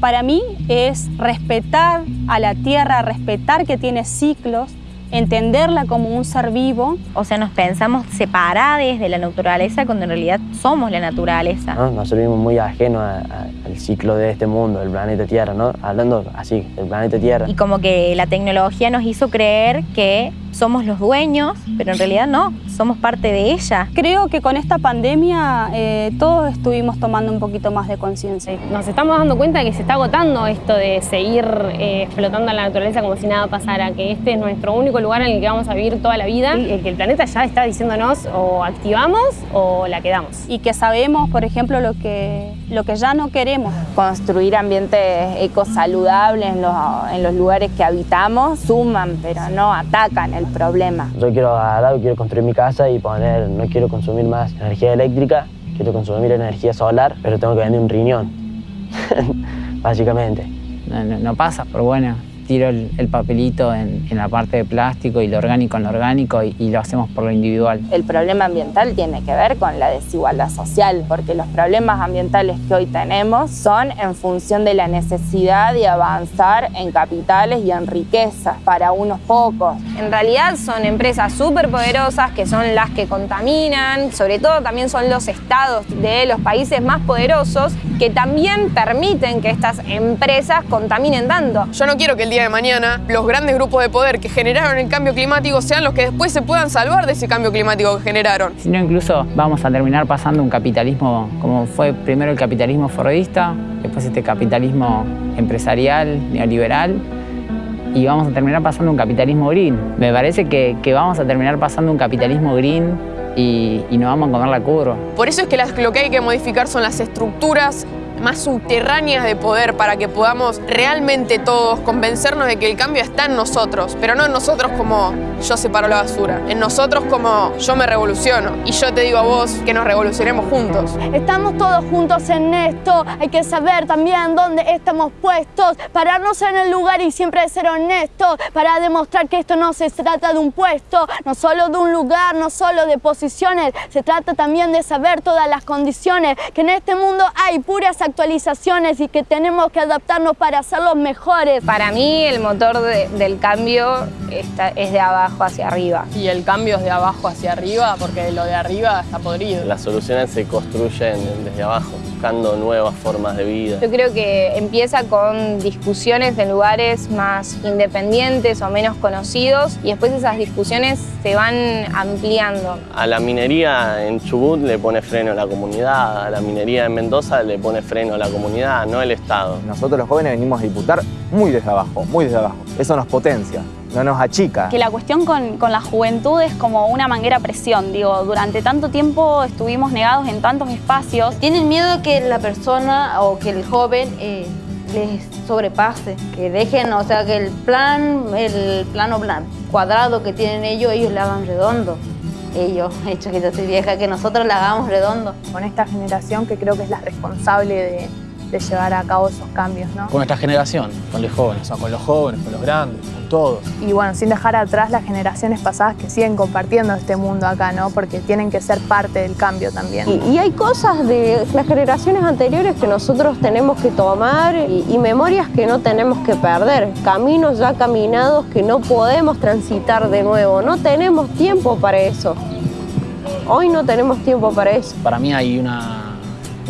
para mí es respetar a la tierra, respetar que tiene ciclos, entenderla como un ser vivo. O sea, nos pensamos separadas de la naturaleza cuando en realidad somos la naturaleza. ¿no? Nosotros vivimos muy ajenos a- a- al ciclo de este mundo, del planeta Tierra, ¿no? Hablando así, del planeta Tierra. Y como que la tecnología nos hizo creer que somos los dueños, pero en realidad no, somos parte de ella. Creo que con esta pandemia eh, todos estuvimos tomando un poquito más de conciencia. Nos estamos dando cuenta de que se está agotando esto de seguir eh, explotando a la naturaleza como si nada pasara, que este es nuestro único lugar en el que vamos a vivir toda la vida, y que el planeta ya está diciéndonos o activamos o la quedamos. Y que sabemos, por ejemplo, lo que, lo que ya no queremos. Construir ambientes ecosaludables en los, en los lugares que habitamos suman, pero no atacan el problema. Yo quiero agarrar, quiero construir mi casa y poner, no quiero consumir más energía eléctrica, quiero consumir energía solar, pero tengo que vender un riñón, básicamente. No, no- no pasa, pero bueno, tiro el, el papelito en, en la parte de plástico y lo orgánico en lo orgánico y, y lo hacemos por lo individual. El problema ambiental tiene que ver con la desigualdad social, porque los problemas ambientales que hoy tenemos son en función de la necesidad de avanzar en capitales y en riquezas para unos pocos. En realidad son empresas súper poderosas que son las que contaminan, sobre todo también son los estados de los países más poderosos que también permiten que estas empresas contaminen tanto. Yo no quiero que el día de mañana los grandes grupos de poder que generaron el cambio climático sean los que después se puedan salvar de ese cambio climático que generaron. Si no, incluso vamos a terminar pasando un capitalismo como fue primero el capitalismo fordista, después este capitalismo empresarial, neoliberal, y vamos a terminar pasando un capitalismo green. Me parece que, que vamos a terminar pasando un capitalismo green y, y nos vamos a comer la curva. Por eso es que las- lo que hay que modificar son las estructuras más subterráneas de poder para que podamos realmente todos convencernos de que el cambio está en nosotros, pero no en nosotros como yo separo la basura, en nosotros como yo me revoluciono. Y yo te digo a vos que nos revolucionemos juntos. Estamos todos juntos en esto, hay que saber también dónde estamos puestos, pararnos en el lugar y siempre ser honestos para demostrar que esto no se trata de un puesto, no solo de un lugar, no solo de posiciones, se trata también de saber todas las condiciones, que en este mundo hay puras actualizaciones y que tenemos que adaptarnos para hacerlos mejores. Para mí el motor de- del cambio está- es de abajo hacia arriba. Y el cambio es de abajo hacia arriba, porque lo de arriba está podrido. Las soluciones se construyen desde abajo, buscando nuevas formas de vida. Yo creo que empieza con discusiones en lugares más independientes o menos conocidos y después esas discusiones se van ampliando. A la minería en Chubut le pone freno la comunidad, a la minería en Mendoza le pone freno la comunidad, no el Estado. Nosotros los jóvenes venimos a disputar muy desde abajo, muy desde abajo. Eso nos potencia, no nos achica. Que la cuestión con, con la juventud es como una manguera a presión. Digo, durante tanto tiempo estuvimos negados en tantos espacios. Tienen miedo que la persona o que el joven eh, les sobrepase, que dejen, o sea, que el plan, el plano cuadrado que tienen ellos, ellos le hagan redondo. Ellos, hecho que yo soy vieja, que nosotros le hagamos redondo. Con esta generación que creo que es la responsable de, de llevar a cabo esos cambios, ¿no? Con nuestra generación, con los jóvenes. O sea, con los jóvenes, con los grandes, con todos. Y bueno, sin dejar atrás las generaciones pasadas que siguen compartiendo este mundo acá, ¿no? Porque tienen que ser parte del cambio también. Y, y hay cosas de las generaciones anteriores que nosotros tenemos que tomar y, y memorias que no tenemos que perder, caminos ya caminados que no podemos transitar de nuevo, no tenemos tiempo para eso. Hoy no tenemos tiempo para eso. Para mí hay una,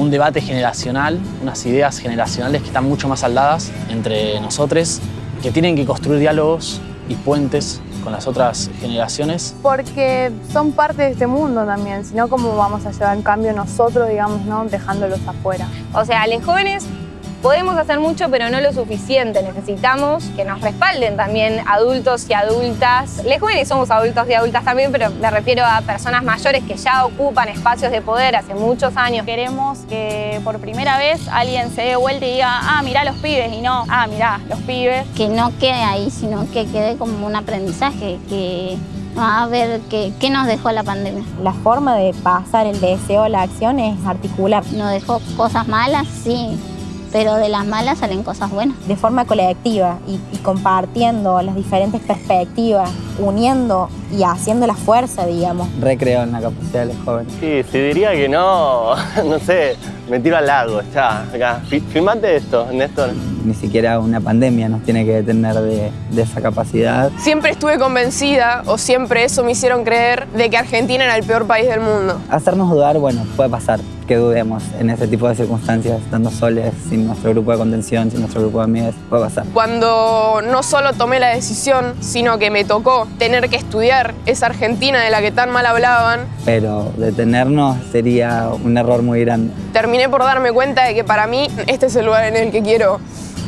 un debate generacional, unas ideas generacionales que están mucho más saldadas entre nosotros, que tienen que construir diálogos y puentes con las otras generaciones? Porque son parte de este mundo también, si no, ¿cómo vamos a llevar en cambio nosotros, digamos, ¿no? dejándolos afuera? O sea, los jóvenes podemos hacer mucho, pero no lo suficiente. Necesitamos que nos respalden también adultos y adultas. Les jóvenes somos adultos y adultas también, pero me refiero a personas mayores que ya ocupan espacios de poder hace muchos años. Queremos que por primera vez alguien se dé vuelta y diga, ah, mirá los pibes, y no, ah, mirá, los pibes. Que no quede ahí, sino que quede como un aprendizaje, que a ver qué, qué nos dejó la pandemia. La forma de pasar el deseo a la acción es articular. Nos dejó cosas malas, sí, pero de las malas salen cosas buenas. De forma colectiva y, y, compartiendo las diferentes perspectivas, uniendo y haciendo la fuerza, digamos. Recreo en la capacidad de los jóvenes. Sí, si diría que no, no sé, me tiro al lago, ya, acá. Filmate esto, Néstor. Ni siquiera una pandemia nos tiene que detener de, de esa capacidad. Siempre estuve convencida, o siempre eso me hicieron creer, de que Argentina era el peor país del mundo. Hacernos dudar, bueno, puede pasar que dudemos en ese tipo de circunstancias, estando soles, sin nuestro grupo de contención, sin nuestro grupo de amigos, puede pasar. Cuando no solo tomé la decisión, sino que me tocó tener que estudiar esa Argentina de la que tan mal hablaban. Pero detenernos sería un error muy grande. Terminé por darme cuenta de que para mí este es el lugar en el que quiero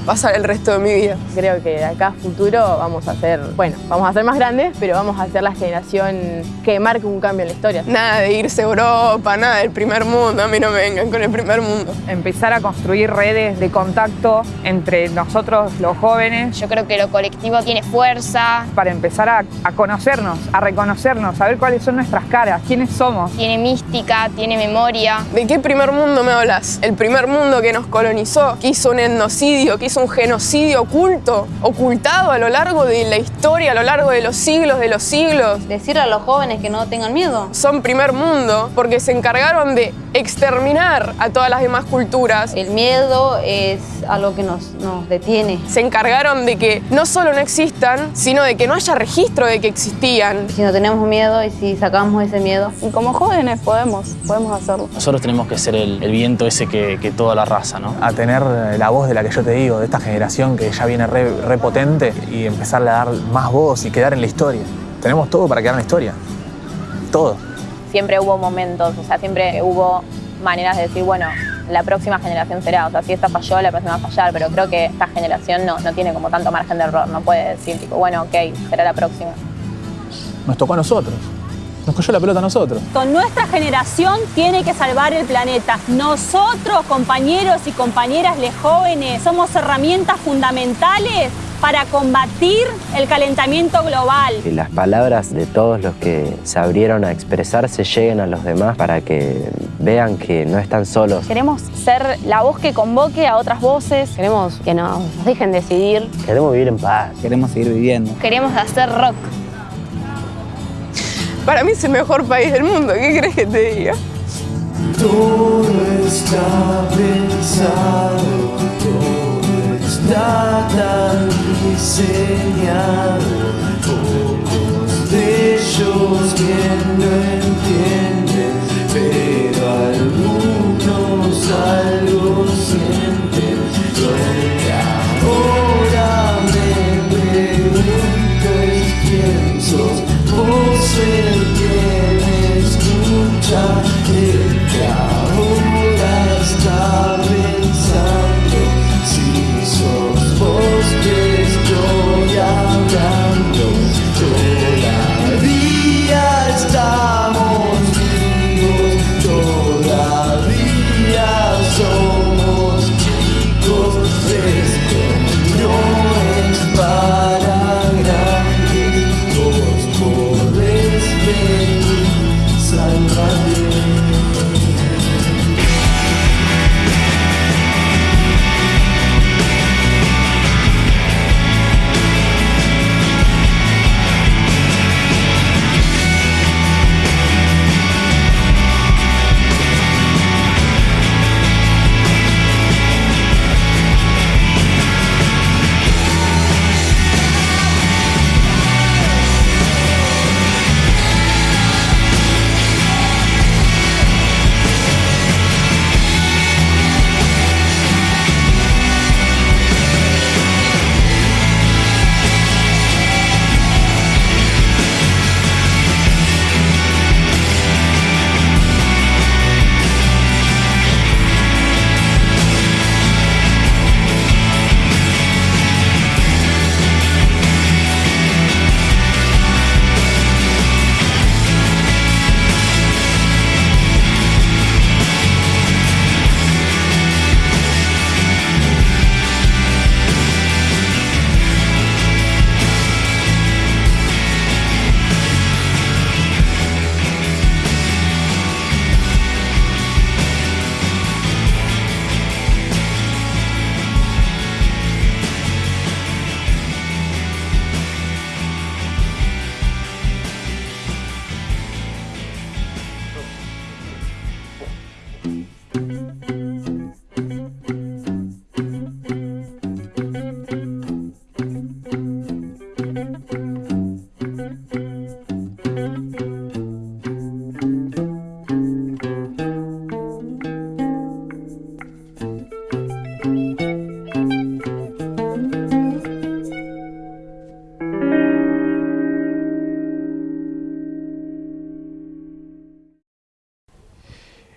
pasar el resto de mi vida. Creo que de acá a futuro vamos a ser, bueno, vamos a ser más grandes, pero vamos a ser la generación que marque un cambio en la historia. Nada de irse a Europa, nada del primer mundo, a mí no me vengan con el primer mundo. Empezar a construir redes de contacto entre nosotros los jóvenes. Yo creo que lo colectivo tiene fuerza. Para empezar a, a conocernos, a reconocernos, a ver cuáles son nuestras caras, quiénes somos. Tiene mística, tiene memoria. ¿De qué primer mundo me hablas? El primer mundo que nos colonizó, que hizo un etnocidio, que hizo un genocidio oculto, ocultado a lo largo de la historia, a lo largo de los siglos de los siglos. Decirle a los jóvenes que no tengan miedo. Son primer mundo porque se encargaron de exterminar a todas las demás culturas. El miedo es algo que nos, nos detiene. Se encargaron de que no solo no existan, sino de que no haya registro de que existían. Si no tenemos miedo y si sacamos ese miedo. Y como jóvenes podemos, podemos hacerlo. Nosotros tenemos que ser el, el viento ese que, que toda la raza, ¿no? A tener la voz de la que yo te digo, de esta generación que ya viene re, re potente y empezarle a dar más voz y quedar en la historia. Tenemos todo para quedar en la historia. Todo. Siempre hubo momentos, o sea, siempre hubo maneras de decir, bueno, la próxima generación será, o sea, si esta falló, la próxima va a fallar, pero creo que esta generación no, no tiene como tanto margen de error, no puede decir, tipo, bueno, ok, será la próxima. Nos tocó a nosotros. Nos cogió la pelota a nosotros. Con nuestra generación tiene que salvar el planeta. Nosotros, compañeros y compañeras les jóvenes, somos herramientas fundamentales para combatir el calentamiento global. Que las palabras de todos los que se abrieron a expresarse lleguen a los demás para que vean que no están solos. Queremos ser la voz que convoque a otras voces. Queremos que nos dejen decidir. Queremos vivir en paz. Queremos seguir viviendo. Queremos hacer rock. Para mí es el mejor país del mundo, ¿qué crees que te diga? Todo está pensado, todo está tan diseñado. Pocos de ellos bien no entienden, pero algunos algo sienten. Lo que sos vos el que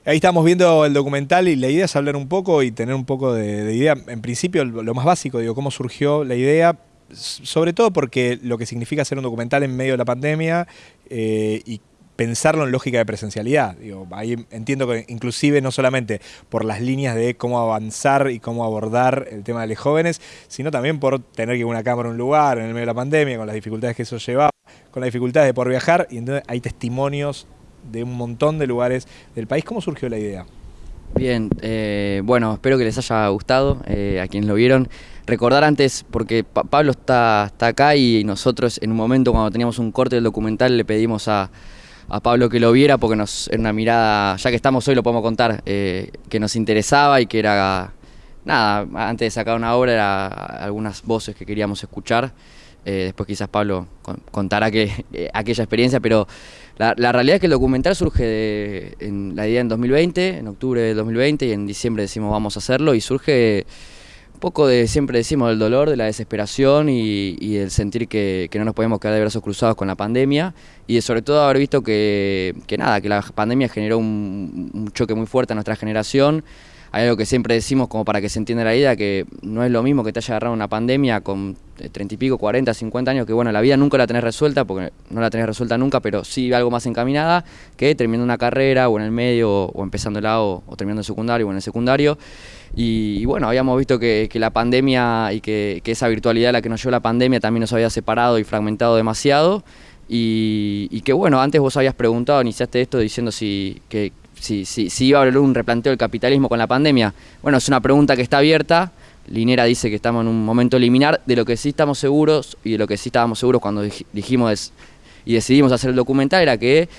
Ahí estamos viendo el documental y la idea es hablar un poco y tener un poco de, de idea. En principio, lo, más básico, digo, cómo surgió la idea, sobre todo porque lo que significa hacer un documental en medio de la pandemia eh, y pensarlo en lógica de presencialidad. Ahí entiendo que inclusive no solamente por las líneas de cómo avanzar y cómo abordar el tema de los jóvenes, sino también por tener que ir una cámara a un lugar en el medio de la pandemia, con las dificultades que eso llevaba, con las dificultades de por viajar, y entonces hay testimonios de un montón de lugares del país. ¿Cómo surgió la idea? Bien, eh, bueno, espero que les haya gustado eh, a quienes lo vieron. Recordar antes, porque Pa- Pablo está, está acá y nosotros en un momento cuando teníamos un corte del documental le pedimos a, a Pablo que lo viera porque nos era una mirada, ya que estamos hoy lo podemos contar, eh, que nos interesaba y que era, nada, antes de sacar una obra era algunas voces que queríamos escuchar. Eh, después quizás Pablo con- contará que, eh, aquella experiencia, pero la, realidad es que el documental surge de en la idea en 2020, en octubre de 2020, y en diciembre decimos vamos a hacerlo, y surge un poco de, siempre decimos, del dolor, de la desesperación y, y el sentir que, que no nos podemos quedar de brazos cruzados con la pandemia, y de sobre todo haber visto que, que nada, que la pandemia generó un choque muy fuerte a nuestra generación, hay algo que siempre decimos como para que se entienda la idea, que no es lo mismo que te haya agarrado una pandemia con eh, 30 y pico, 40, 50 años, que bueno, la vida nunca la tenés resuelta, porque no la tenés resuelta nunca, pero sí algo más encaminada, que terminando una carrera o en el medio, o, o empezándola, o, o terminando el secundario o en el secundario. Y, y bueno, habíamos visto que, que la pandemia y que, que esa virtualidad a la que nos llevó la pandemia también nos había separado y fragmentado demasiado. Y, y que bueno, antes vos habías preguntado, iniciaste esto diciendo si, que, si, si, si iba a haber un replanteo del capitalismo con la pandemia. Bueno, es una pregunta que está abierta. Linera dice que estamos en un momento liminar. De lo que sí estamos seguros y de lo que sí estábamos seguros cuando dij- dijimos y decidimos hacer el documental era que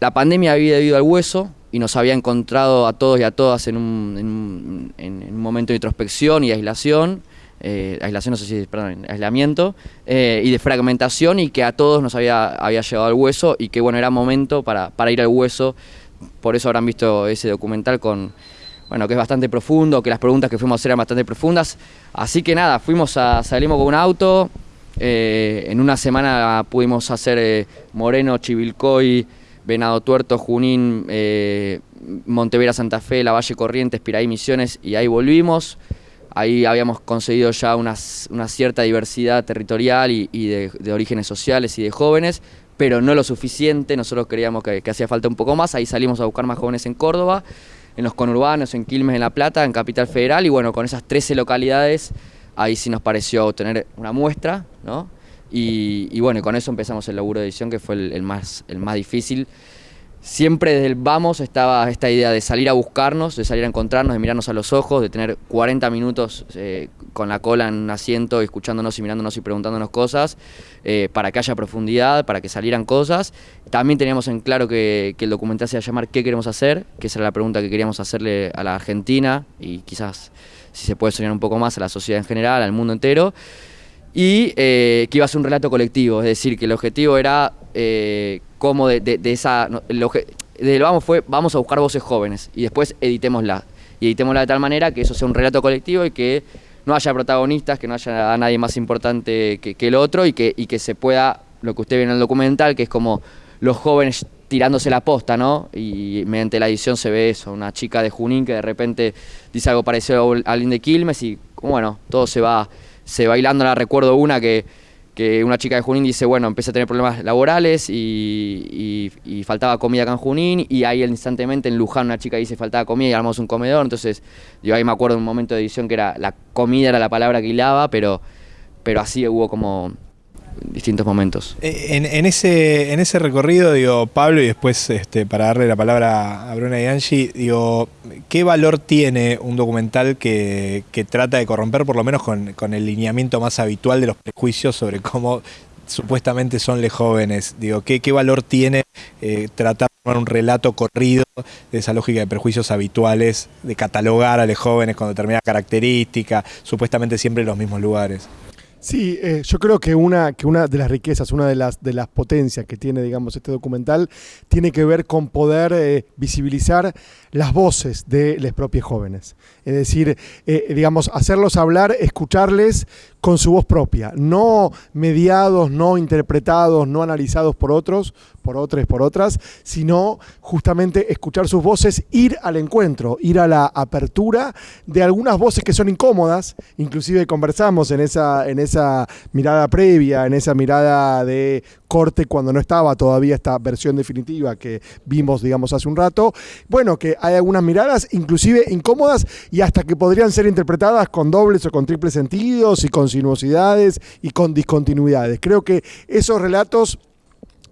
la pandemia había ido al hueso y nos había encontrado a todos y a todas en un, en un- en- en un momento de introspección y aislación. eh, aislación, no sé si, perdón, aislamiento, eh, y de fragmentación y que a todos nos había, había llegado al hueso y que bueno, era momento para, para ir al hueso. Por eso habrán visto ese documental con, bueno, que es bastante profundo, que las preguntas que fuimos a hacer eran bastante profundas. Así que nada, fuimos a, salimos con un auto, eh, en una semana pudimos hacer eh, Moreno, Chivilcoy, Venado Tuerto, Junín, eh, Montevera, Santa Fe, La Valle Corrientes, Piraí, Misiones y ahí volvimos. Ahí habíamos conseguido ya unas- una cierta diversidad territorial y, y de, de orígenes sociales y de jóvenes, pero no lo suficiente, nosotros creíamos que, hacía falta un poco más. Ahí salimos a buscar más jóvenes en Córdoba, en los conurbanos, en Quilmes, en La Plata, en Capital Federal y bueno, con esas 13 localidades, ahí sí nos pareció tener una muestra, ¿no? Y, bueno, con eso empezamos el laburo de edición que fue el más, el más difícil. Siempre desde el vamos estaba esta idea de salir a buscarnos, de salir a encontrarnos, de mirarnos a los ojos, de tener 40 minutos eh, con la cola en un asiento, escuchándonos y mirándonos y preguntándonos cosas, eh, para que haya profundidad, para que salieran cosas. También teníamos en claro que, el documental se iba a llamar ¿Qué queremos hacer? Que esa era la pregunta que queríamos hacerle a la Argentina y quizás, si se puede soñar un poco más, a la sociedad en general, al mundo entero y eh, que iba a ser un relato colectivo, es decir, que el objetivo era eh, cómo de, de- esa... el obje- desde el vamos fue, vamos a buscar voces jóvenes y después editémosla. Y editémosla de tal manera que eso sea un relato colectivo y que no haya protagonistas, que no haya a nadie más importante que, que el otro y que, y que se pueda, lo que usted ve en el documental, que es como los jóvenes tirándose la posta, ¿no? Y mediante la edición se ve eso, una chica de Junín que de repente dice algo parecido a alguien de Quilmes y bueno, todo se va, se va hilando. La recuerdo una que, que una chica de Junín dice, bueno, empecé a tener problemas laborales y, y- y faltaba comida acá en Junín y ahí instantemente en Luján una chica dice faltaba comida y armamos un comedor, entonces yo ahí me acuerdo un momento de edición que era la comida era la palabra que hilaba, pero, pero así hubo como distintos momentos. Eh, En, ese, en ese recorrido, digo, Pablo, y después este, para darle la palabra a Bruna y Angie, digo, ¿qué valor tiene un documental que, que trata de corromper, por lo menos con, con el lineamiento más habitual de los prejuicios sobre cómo supuestamente son los jóvenes? Digo, ¿qué, qué valor tiene eh, tratar de armar un relato corrido de esa lógica de prejuicios habituales, de catalogar a los jóvenes con determinada característica, supuestamente siempre en los mismos lugares? Sí, eh, yo creo que una, que una de las riquezas, una de las, de las potencias que tiene, digamos, este documental, tiene que ver con poder eh, visibilizar las voces de los propios jóvenes. Es decir, eh, digamos, hacerlos hablar, escucharles con su voz propia, no mediados, no interpretados, no analizados por otros, por otros, por otras, sino justamente escuchar sus voces, ir al encuentro, ir a la apertura de algunas voces que son incómodas, inclusive conversamos en esa, en esa mirada previa, en esa mirada de corte cuando no estaba todavía esta versión definitiva que vimos, digamos, hace un rato. Bueno, que hay algunas miradas inclusive incómodas y hasta que podrían ser interpretadas con dobles o con triples sentidos y con sinuosidades y con discontinuidades. Creo que esos relatos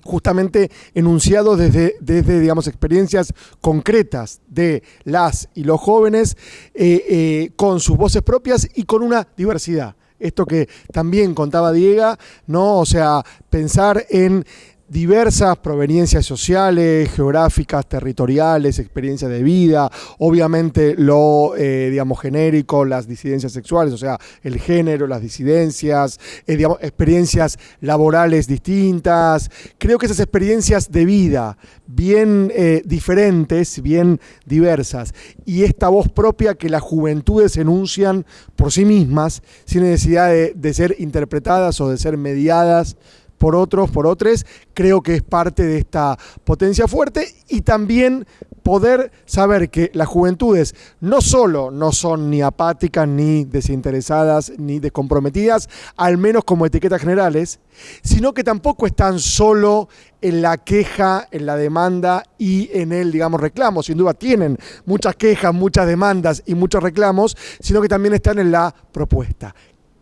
justamente enunciados desde, desde, digamos, experiencias concretas de las y los jóvenes, eh, eh, con sus voces propias y con una diversidad. Esto que también contaba Diego, ¿no? O sea, pensar en diversas proveniencias sociales, geográficas, territoriales, experiencias de vida, obviamente lo, eh, digamos, genérico, las disidencias sexuales, o sea, el género, las disidencias, eh, experiencias laborales distintas. Creo que esas experiencias de vida, bien eh, diferentes, bien diversas, y esta voz propia que las juventudes enuncian por sí mismas, sin necesidad de ser interpretadas o de ser mediadas por otros, por otros, creo que es parte de esta potencia fuerte y también poder saber que las juventudes no solo no son ni apáticas, ni desinteresadas, ni descomprometidas, al menos como etiquetas generales, sino que tampoco están solo en la queja, en la demanda y en el, digamos, reclamo. Sin duda tienen muchas quejas, muchas demandas y muchos reclamos, sino que también están en la propuesta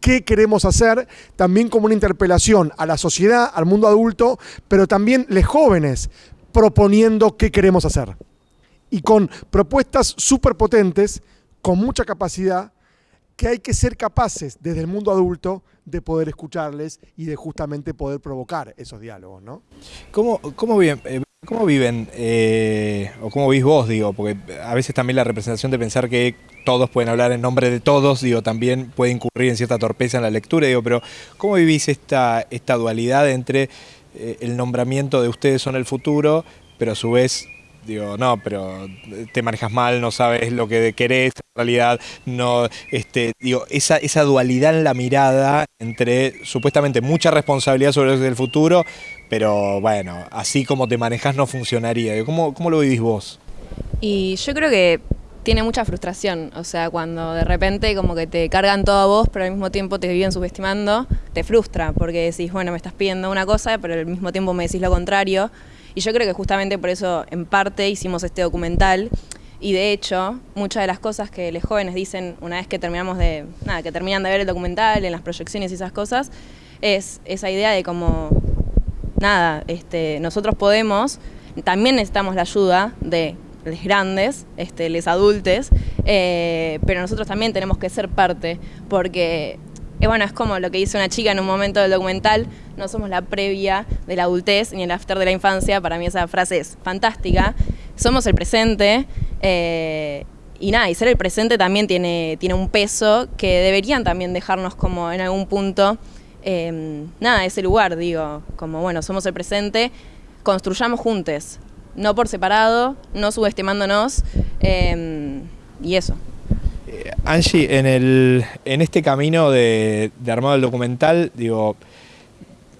qué queremos hacer, también como una interpelación a la sociedad, al mundo adulto, pero también los jóvenes proponiendo qué queremos hacer. Y con propuestas súper potentes, con mucha capacidad, que hay que ser capaces desde el mundo adulto de poder escucharles y de justamente poder provocar esos diálogos, ¿no? ¿Cómo, cómo bien, eh, ¿Cómo viven, eh, o cómo vís vos, digo, porque a veces también la representación de pensar que todos pueden hablar en nombre de todos, digo, también puede incurrir en cierta torpeza en la lectura, digo, pero ¿cómo vivís esta, esta dualidad entre eh, el nombramiento de ustedes son el futuro, pero a su vez digo, no, pero te manejas mal, no sabes lo que querés, en realidad, no, este, digo, esa, esa dualidad en la mirada entre supuestamente mucha responsabilidad sobre el futuro, pero bueno, así como te manejas no funcionaría. ¿Cómo, ¿Cómo lo vivís vos? Y yo creo que tiene mucha frustración, o sea, cuando de repente como que te cargan todo a vos, pero al mismo tiempo te viven subestimando, te frustra, porque decís, bueno, me estás pidiendo una cosa, pero al mismo tiempo me decís lo contrario. Y yo creo que justamente por eso, en parte, hicimos este documental. Y de hecho, muchas de las cosas que los jóvenes dicen una vez que terminamos de, nada, que terminan de ver el documental, en las proyecciones y esas cosas, es esa idea de como, nada, este, nosotros podemos, también necesitamos la ayuda de los grandes, este, los adultos, eh, pero nosotros también tenemos que ser parte, porque eh, bueno, es como lo que dice una chica en un momento del documental, no somos la previa de la adultez ni el after de la infancia, para mí esa frase es fantástica, somos el presente eh, y nada, y ser el presente también tiene, tiene un peso que deberían también dejarnos como en algún punto, eh, nada, ese lugar, digo, como bueno, somos el presente, construyamos juntos, no por separado, no subestimándonos y eso. Angie, en, el, en este camino de, armado del documental, digo,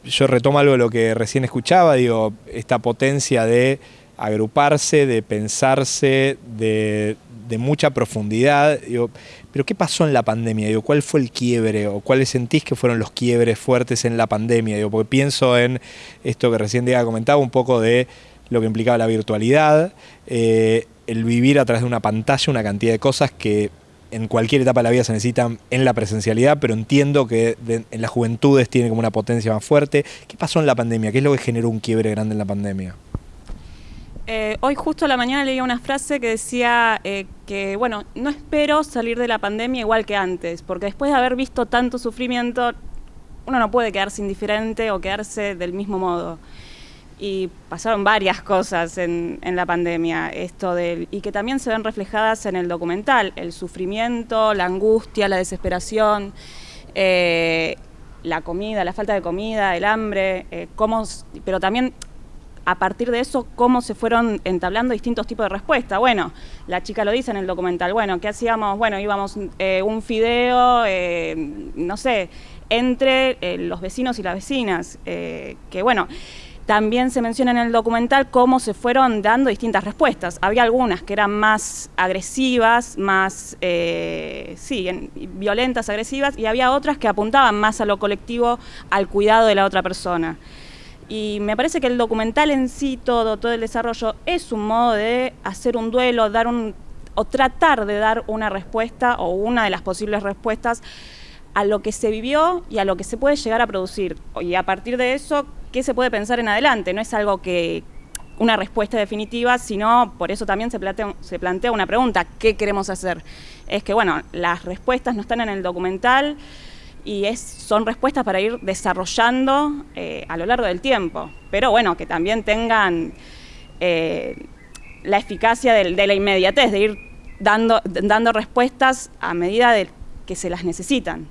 yo retomo algo de lo que recién escuchaba, digo, esta potencia de agruparse, de pensarse, de, de mucha profundidad. Digo, pero ¿qué pasó en la pandemia? Digo, ¿Cuál fue el quiebre o cuáles sentís que fueron los quiebres fuertes en la pandemia? Digo, porque pienso en esto que recién Diego comentaba, un poco de lo que implicaba la virtualidad, eh, el vivir a través de una pantalla, una cantidad de cosas que en cualquier etapa de la vida se necesitan en la presencialidad, pero entiendo que en las juventudes tiene como una potencia más fuerte. ¿Qué pasó en la pandemia? ¿Qué es lo que generó un quiebre grande en la pandemia? Eh, hoy justo a la mañana leía una frase que decía eh, que, bueno, no espero salir de la pandemia igual que antes, porque después de haber visto tanto sufrimiento, uno no puede quedarse indiferente o quedarse del mismo modo y pasaron varias cosas en, la pandemia, esto del, y que también se ven reflejadas en el documental, el sufrimiento, la angustia, la desesperación, eh, la comida, la falta de comida, el hambre, eh, cómo, pero también a partir de eso, cómo se fueron entablando distintos tipos de respuesta. Bueno, la chica lo dice en el documental, bueno, ¿qué hacíamos? Bueno, íbamos eh, un fideo, no sé, entre los vecinos y las vecinas, que bueno, también se menciona en el documental cómo se fueron dando distintas respuestas. Había algunas que eran más agresivas, más, eh, sí, en- violentas, agresivas, y había otras que apuntaban más a lo colectivo, al cuidado de la otra persona. Y me parece que el documental en sí, todo, todo el desarrollo, es un modo de hacer un duelo, dar un, o tratar de dar una respuesta o una de las posibles respuestas a lo que se vivió y a lo que se puede llegar a producir. Y a partir de eso, ¿qué se puede pensar en adelante? No es algo que una respuesta definitiva, sino por eso también se plantea, se plantea una pregunta, ¿qué queremos hacer? Es que, bueno, las respuestas no están en el documental y es, son respuestas para ir desarrollando eh, a lo largo del tiempo, pero bueno, que también tengan eh, la eficacia del- de, la inmediatez, de ir dando, dando respuestas a medida de que se las necesitan.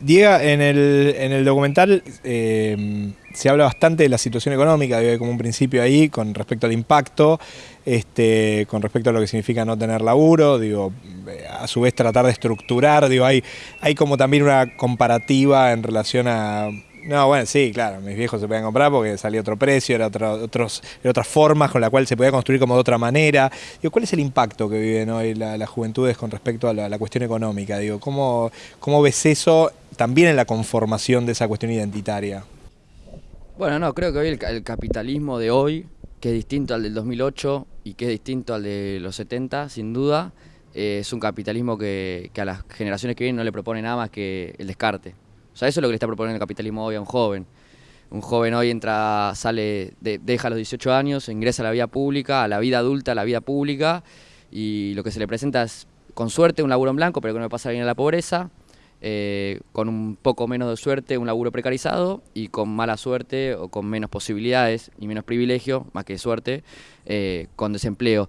Diego, en el, en el documental eh, se habla bastante de la situación económica, hay como un principio ahí con respecto al impacto, este, con respecto a lo que significa no tener laburo, digo, eh, a su vez tratar de estructurar, digo, hay, hay como también una comparativa en relación a... No, bueno, sí, claro, mis viejos se podían comprar porque salía otro precio, era otra, otros, otras formas con la cual se podía construir como de otra manera. Digo, ¿cuál es el impacto que viven hoy la- las juventudes con respecto a la, cuestión económica? Digo, ¿cómo, ¿cómo ves eso también en la conformación de esa cuestión identitaria? Bueno, no, creo que hoy el capitalismo de hoy, que es distinto al del 2008 y que es distinto al de los 70, sin duda, eh, es un capitalismo que, que a las generaciones que vienen no le propone nada más que el descarte. O sea, eso es lo que le está proponiendo el capitalismo hoy a un joven. Un joven hoy entra, sale, de- deja los 18 años, ingresa a la vida pública, a la vida adulta, a la vida pública, y lo que se le presenta es, con suerte, un laburo en blanco, pero que no le pasa bien a la pobreza, eh, con un poco menos de suerte, un laburo precarizado, y con mala suerte o con menos posibilidades y menos privilegio, más que suerte, eh, con desempleo.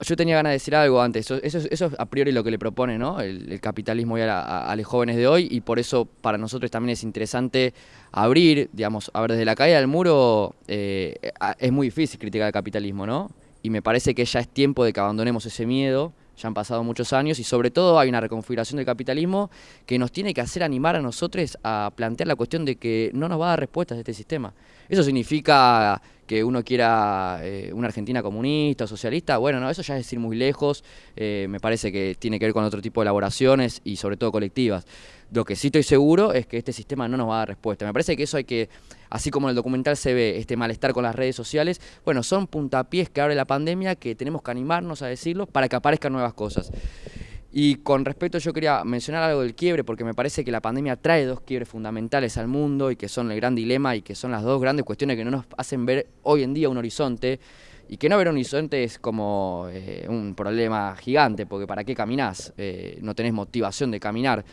Yo tenía ganas de decir algo antes, eso, es- a priori lo que le propone ¿no? el, el capitalismo a, la- a- los jóvenes de hoy y por eso para nosotros también es interesante abrir, digamos, a ver, desde la caída del muro eh, es muy difícil criticar el capitalismo, ¿no? Y me parece que ya es tiempo de que abandonemos ese miedo, ya han pasado muchos años y sobre todo hay una reconfiguración del capitalismo que nos tiene que hacer animar a nosotros a plantear la cuestión de que no nos va a dar respuestas este sistema. Eso significa que uno quiera eh, una Argentina comunista o socialista, bueno, no, eso ya es ir muy lejos, eh, me parece que tiene que ver con otro tipo de elaboraciones y sobre todo colectivas. Lo que sí estoy seguro es que este sistema no nos va a dar respuesta. Me parece que eso hay que, así como en el documental se ve este malestar con las redes sociales, bueno, son puntapiés que abre la pandemia que tenemos que animarnos a decirlos para que aparezcan nuevas cosas. Y con respecto, yo quería mencionar algo del quiebre, porque me parece que la pandemia trae dos quiebres fundamentales al mundo y que son el gran dilema y que son las dos grandes cuestiones que no nos hacen ver hoy en día un horizonte. Y que no ver un horizonte es como eh, un problema gigante, porque ¿para qué caminás? Eh, no tenés motivación de caminar,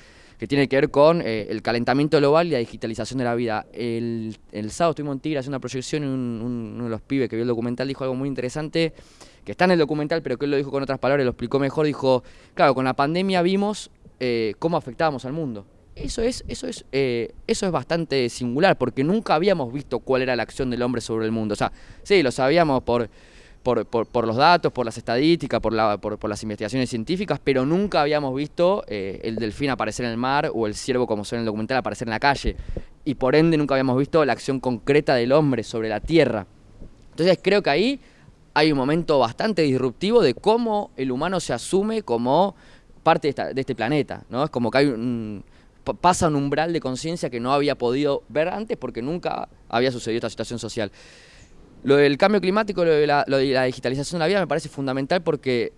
que tiene que ver con eh, el calentamiento global y la digitalización de la vida. El, el sábado estuvimos en Tigre haciendo una proyección y un- un- uno de los pibes que vio el documental dijo algo muy interesante, que está en el documental, pero que él lo dijo con otras palabras, lo explicó mejor, dijo, claro, con la pandemia vimos eh, cómo afectábamos al mundo. Eso es, eso, es, eh, eso es bastante singular, porque nunca habíamos visto cuál era la acción del hombre sobre el mundo. O sea, sí, lo sabíamos por, por, por- por los datos, por las estadísticas, por, la- por, las investigaciones científicas, pero nunca habíamos visto eh, el delfín aparecer en el mar o el ciervo, como ve en el documental, aparecer en la calle. Y por ende nunca habíamos visto la acción concreta del hombre sobre la tierra. Entonces creo que ahí hay un momento bastante disruptivo de cómo el humano se asume como parte de, esta- de este planeta, ¿no? Es como que hay un, pa- pasa un umbral de conciencia que no había podido ver antes porque nunca había sucedido esta situación social. Lo del cambio climático, lo de la, lo de la digitalización de la vida me parece fundamental porque,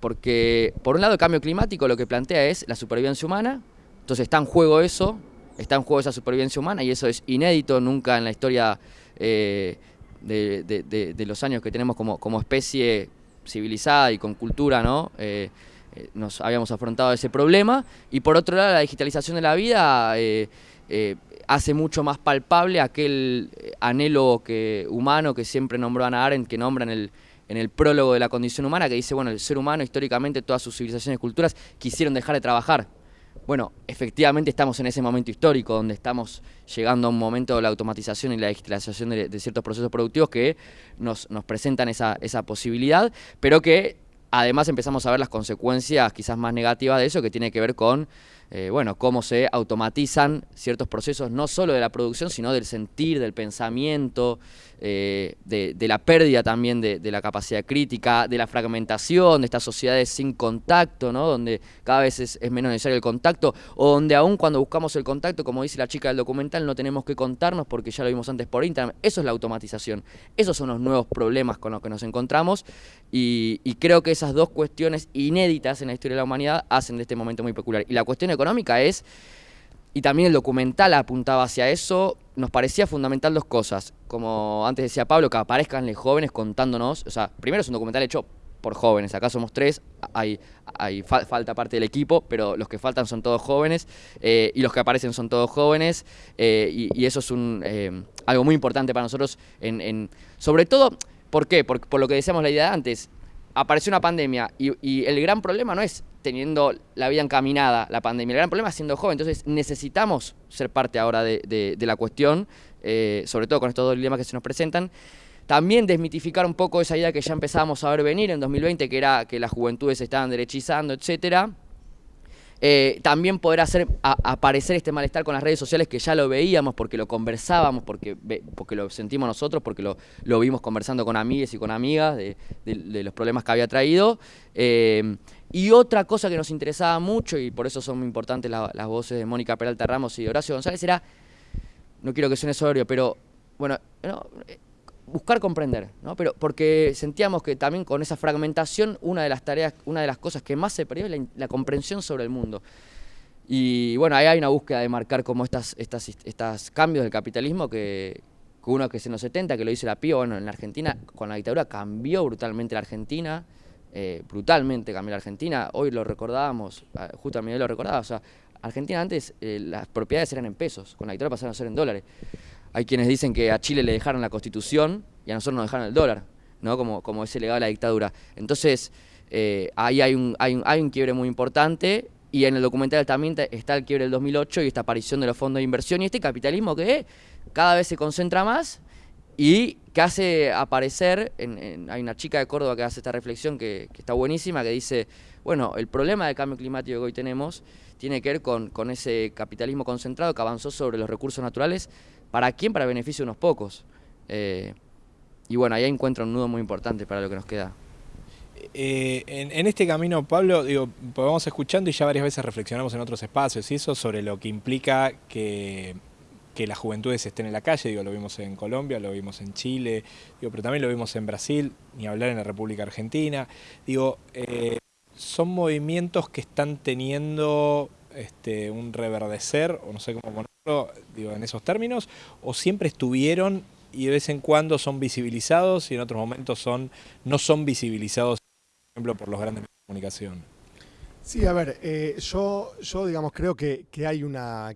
porque, por un lado, el cambio climático lo que plantea es la supervivencia humana, entonces está en juego eso, está en juego esa supervivencia humana y eso es inédito, nunca en la historia eh, de, de- los años que tenemos como, como especie civilizada y con cultura, ¿no? Eh, eh, nos habíamos afrontado ese problema. Y por otro lado, la digitalización de la vida hace mucho más palpable aquel eh, anhelo que, humano que siempre nombró Ana Arendt, que nombra en el, en el prólogo de la condición humana, que dice, bueno, el ser humano históricamente, todas sus civilizaciones y culturas quisieron dejar de trabajar. Bueno, efectivamente estamos en ese momento histórico donde estamos llegando a un momento de la automatización y la digitalización de, de ciertos procesos productivos que nos, nos presentan esa, esa posibilidad, pero que además empezamos a ver las consecuencias quizás más negativas de eso, que tiene que ver con eh, bueno, cómo se automatizan ciertos procesos, no solo de la producción, sino del sentir, del pensamiento, eh, de, la pérdida también de, la capacidad crítica, de la fragmentación de estas sociedades sin contacto, ¿no? donde cada vez es, menos necesario el contacto, o donde aún cuando buscamos el contacto, como dice la chica del documental, no tenemos que contarnos porque ya lo vimos antes por internet. Eso es la automatización. Esos son los nuevos problemas con los que nos encontramos y, y creo que esas dos cuestiones inéditas en la historia de la humanidad hacen de este momento muy peculiar. Y la cuestión económica es y también el documental apuntaba hacia eso, nos parecía fundamental dos cosas. Como antes decía Pablo, que aparezcan los jóvenes contándonos, o sea, primero es un documental hecho por jóvenes, acá somos tres, hay, hay falta parte del equipo, pero los que faltan son todos jóvenes. Eh, y los que aparecen son todos jóvenes. Eh, y, eso es un, eh, algo muy importante para nosotros, en, sobre todo, ¿por qué? Por, por lo que decíamos la idea de antes, apareció una pandemia y, el gran problema no es teniendo la vida encaminada la pandemia, el gran problema es siendo joven, entonces necesitamos ser parte ahora de, la cuestión, eh, sobre todo con estos dos dilemas que se nos presentan. También desmitificar un poco esa idea que ya empezábamos a ver venir en 2020, que era que las juventudes se estaban derechizando, etcétera eh, también poder hacer aparecer este malestar con las redes sociales que ya lo veíamos, porque lo conversábamos, porque, lo sentimos nosotros, porque lo, vimos conversando con amigas y con amigas de, los problemas que había traído. Eh, y otra cosa que nos interesaba mucho, y por eso son muy importantes las voces de Mónica Peralta Ramos y Horacio González, era, no quiero que suene sobrio, pero bueno, no, buscar comprender, ¿no? Pero porque sentíamos que también con esa fragmentación una de las tareas, una de las cosas que más se perdió es la, comprensión sobre el mundo. Y bueno, ahí hay una búsqueda de marcar como estas, estas, estas cambios del capitalismo que, uno que es en los 70, que lo dice la PIO, bueno, en la Argentina con la dictadura cambió brutalmente la Argentina, eh, brutalmente cambió la Argentina, hoy lo recordábamos, ah, justo a mí lo recordaba, o sea, Argentina antes eh, las propiedades eran en pesos, con la dictadura pasaron a ser en dólares. Hay quienes dicen que a Chile le dejaron la constitución y a nosotros nos dejaron el dólar, ¿no? como, como ese legado de la dictadura. Entonces, eh, ahí hay un, hay, un, hay un quiebre muy importante y en el documental también está el quiebre del 2008 y esta aparición de los fondos de inversión y este capitalismo que cada vez se concentra más y que hace aparecer, en, hay una chica de Córdoba que hace esta reflexión que, está buenísima, que dice, bueno, el problema del cambio climático que hoy tenemos tiene que ver con, con ese capitalismo concentrado que avanzó sobre los recursos naturales ¿Para quién? Para beneficio de unos pocos. Eh, y bueno, ahí encuentra un nudo muy importante para lo que nos queda. Eh, en, este camino, Pablo, digo, pues vamos escuchando y ya varias veces reflexionamos en otros espacios y eso sobre lo que implica que, que las juventudes estén en la calle, digo, lo vimos en Colombia, lo vimos en Chile, digo, pero también lo vimos en Brasil, ni hablar en la República Argentina. Digo, eh, son movimientos que están teniendo este, un reverdecer, o no sé cómo ponerlo, digo, en esos términos, o siempre estuvieron y de vez en cuando son visibilizados y en otros momentos son no son visibilizados, por ejemplo, por los grandes medios de comunicación? Sí, a ver, eh, yo, creo que hay una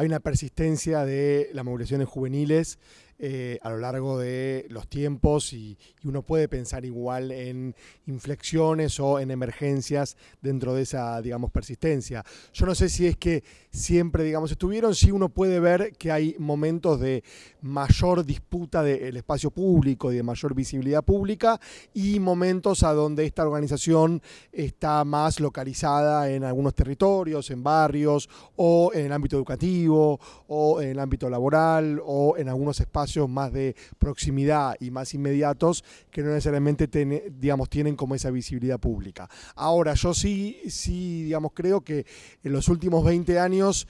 hay una persistencia de las movilizaciones juveniles eh, a lo largo de los tiempos y, uno puede pensar igual en inflexiones o en emergencias dentro de esa, digamos, persistencia. Yo no sé si es que siempre, digamos, estuvieron, sí uno puede ver que hay momentos de mayor disputa del espacio público y de mayor visibilidad pública y momentos a donde esta organización está más localizada en algunos territorios, en barrios o en el ámbito educativo o en el ámbito laboral o en algunos espacios más de proximidad y más inmediatos que no necesariamente digamos, tienen como esa visibilidad pública. Ahora, yo sí, sí digamos, creo que en los últimos 20 años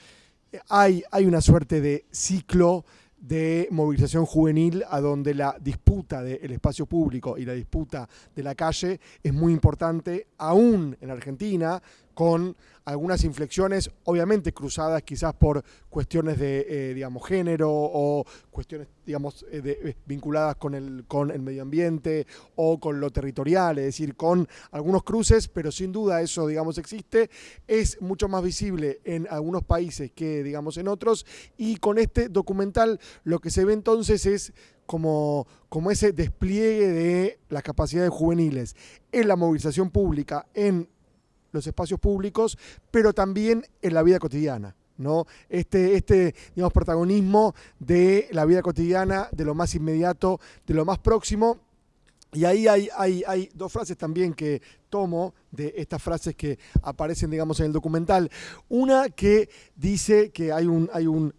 hay, hay una suerte de ciclo de movilización juvenil a donde la disputa del espacio público y la disputa de la calle es muy importante, aún en Argentina, con algunas inflexiones, obviamente cruzadas quizás por cuestiones de, eh, digamos, género o cuestiones, digamos, eh, eh, vinculadas con el, con el medio ambiente o con lo territorial, es decir, con algunos cruces, pero sin duda eso, digamos, existe. Es mucho más visible en algunos países que, digamos, en otros. Y con este documental lo que se ve entonces es como, como, ese despliegue de las capacidades juveniles en la movilización pública, en los espacios públicos, pero también en la vida cotidiana. ¿no? Este, este digamos, protagonismo de la vida cotidiana, de lo más inmediato, de lo más próximo, Y ahí hay, hay, hay dos frases también que tomo de estas frases que aparecen, digamos, en el documental. Una que dice que hay un, hay un,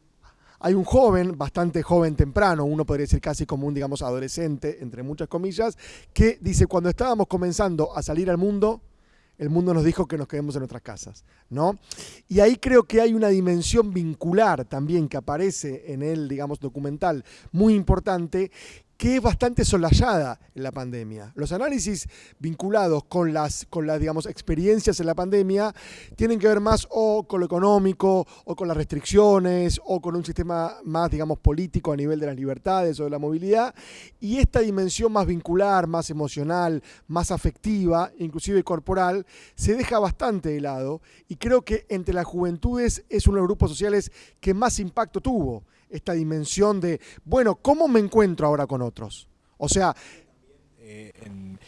hay un joven, bastante joven temprano, uno podría decir casi como un, digamos, adolescente, entre muchas comillas, que dice, cuando estábamos comenzando a salir al mundo, el mundo nos dijo que nos quedemos en nuestras casas, ¿no? Y ahí creo que hay una dimensión vincular también que aparece en el, digamos, documental muy importante, que es bastante solayada en la pandemia. Los análisis vinculados con las, con las digamos, experiencias en la pandemia tienen que ver más o con lo económico, o con las restricciones, o con un sistema más, digamos, político a nivel de las libertades o de la movilidad. Y esta dimensión más vincular, más emocional, más afectiva, inclusive corporal, se deja bastante de lado. Y creo que entre las juventudes es uno de los grupos sociales que más impacto tuvo esta dimensión de, bueno, ¿cómo me encuentro ahora con otros? O sea... Eh, en,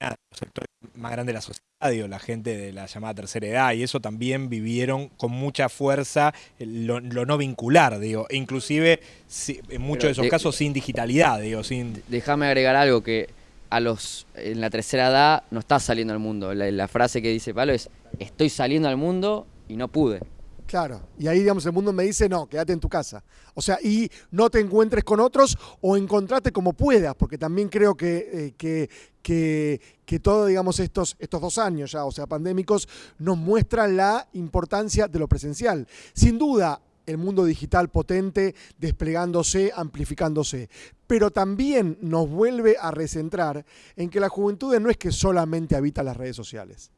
en los sectores más grandes de la sociedad, digo, la gente de la llamada tercera edad, y eso también vivieron con mucha fuerza lo, lo no vincular, digo, e inclusive si- en muchos Pero de esos de- casos sin digitalidad, digo, sin... Déjame agregar algo que a los en la tercera edad no estás saliendo al mundo. La, la frase que dice Pablo es estoy saliendo al mundo y no pude. Claro, y ahí digamos el mundo me dice, no, quédate en tu casa. O sea, y no te encuentres con otros o encontrate como puedas, porque también creo que, eh, que, que, todo, digamos, estos, estos dos años ya, o sea, pandémicos, nos muestran la importancia de lo presencial. Sin duda, el mundo digital potente, desplegándose, amplificándose. Pero también nos vuelve a recentrar en que la juventud no es que solamente habita las redes sociales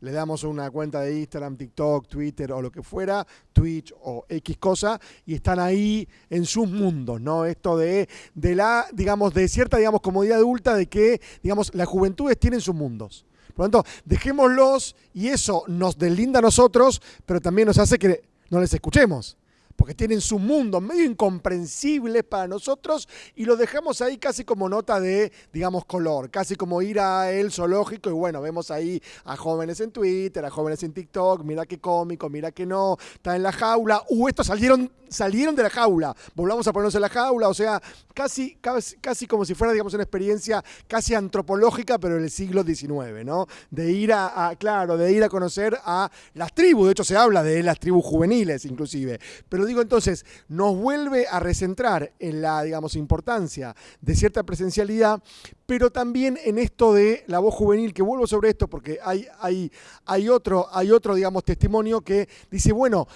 le damos una cuenta de Instagram, TikTok, Twitter o lo que fuera, Twitch o X cosa, y están ahí en sus mundos, ¿no? Esto de, de la, digamos, de cierta, digamos, comodidad adulta de que, digamos, las juventudes tienen sus mundos. Por lo tanto, dejémoslos y eso nos deslinda a nosotros, pero también nos hace que no les escuchemos. Porque tienen su mundo medio incomprensible para nosotros y lo dejamos ahí casi como nota de, digamos, color, casi como ir a el zoológico y bueno, vemos ahí a jóvenes en Twitter, a jóvenes en TikTok, mira qué cómico, mira que no, está en la jaula, uh, estos salieron, salieron de la jaula, volvamos a ponernos en la jaula, o sea, casi, casi, casi como si fuera, digamos, una experiencia casi antropológica, pero en el siglo XIX, ¿no? De ir a, a- claro, de ir a conocer a las tribus, de hecho se habla de las tribus juveniles inclusive, pero entonces, nos vuelve a recentrar en la, digamos, importancia de cierta presencialidad, pero también en esto de la voz juvenil, que vuelvo sobre esto porque hay, hay, hay, otro, hay otro, digamos, testimonio que dice, bueno,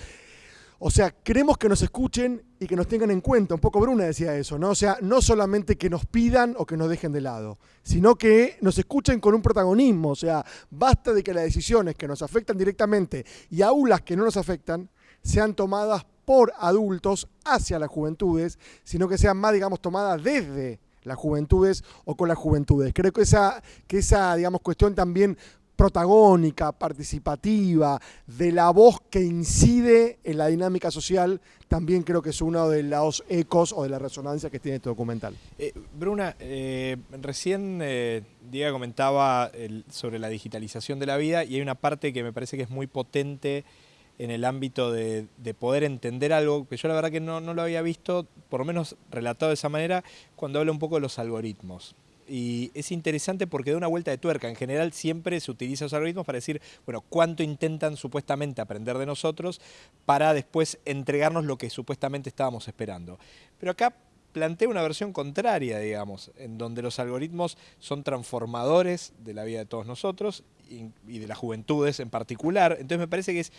o sea, queremos que nos escuchen y que nos tengan en cuenta. Un poco Bruna decía eso, ¿no? O sea, no solamente que nos pidan o que nos dejen de lado, sino que nos escuchen con un protagonismo. O sea, basta de que las decisiones que nos afectan directamente y aún las que no nos afectan sean tomadas por adultos hacia las juventudes, sino que sean más, digamos, tomadas desde las juventudes o con las juventudes. Creo que esa, que esa digamos, cuestión también protagónica, participativa, de la voz que incide en la dinámica social, también creo que es uno de los ecos o de la resonancia que tiene este documental. Eh, Bruna, eh, recién eh, Diego comentaba sobre la digitalización de la vida y hay una parte que me parece que es muy potente en el ámbito de, de poder entender algo que yo la verdad que no, no lo había visto, por lo menos relatado de esa manera, cuando habla un poco de los algoritmos. Y es interesante porque da una vuelta de tuerca. En general siempre se utiliza los algoritmos para decir, bueno, cuánto intentan supuestamente aprender de nosotros para después entregarnos lo que supuestamente estábamos esperando. Pero acá plantea una versión contraria, digamos, en donde los algoritmos son transformadores de la vida de todos nosotros y de las juventudes en particular. Entonces me parece que es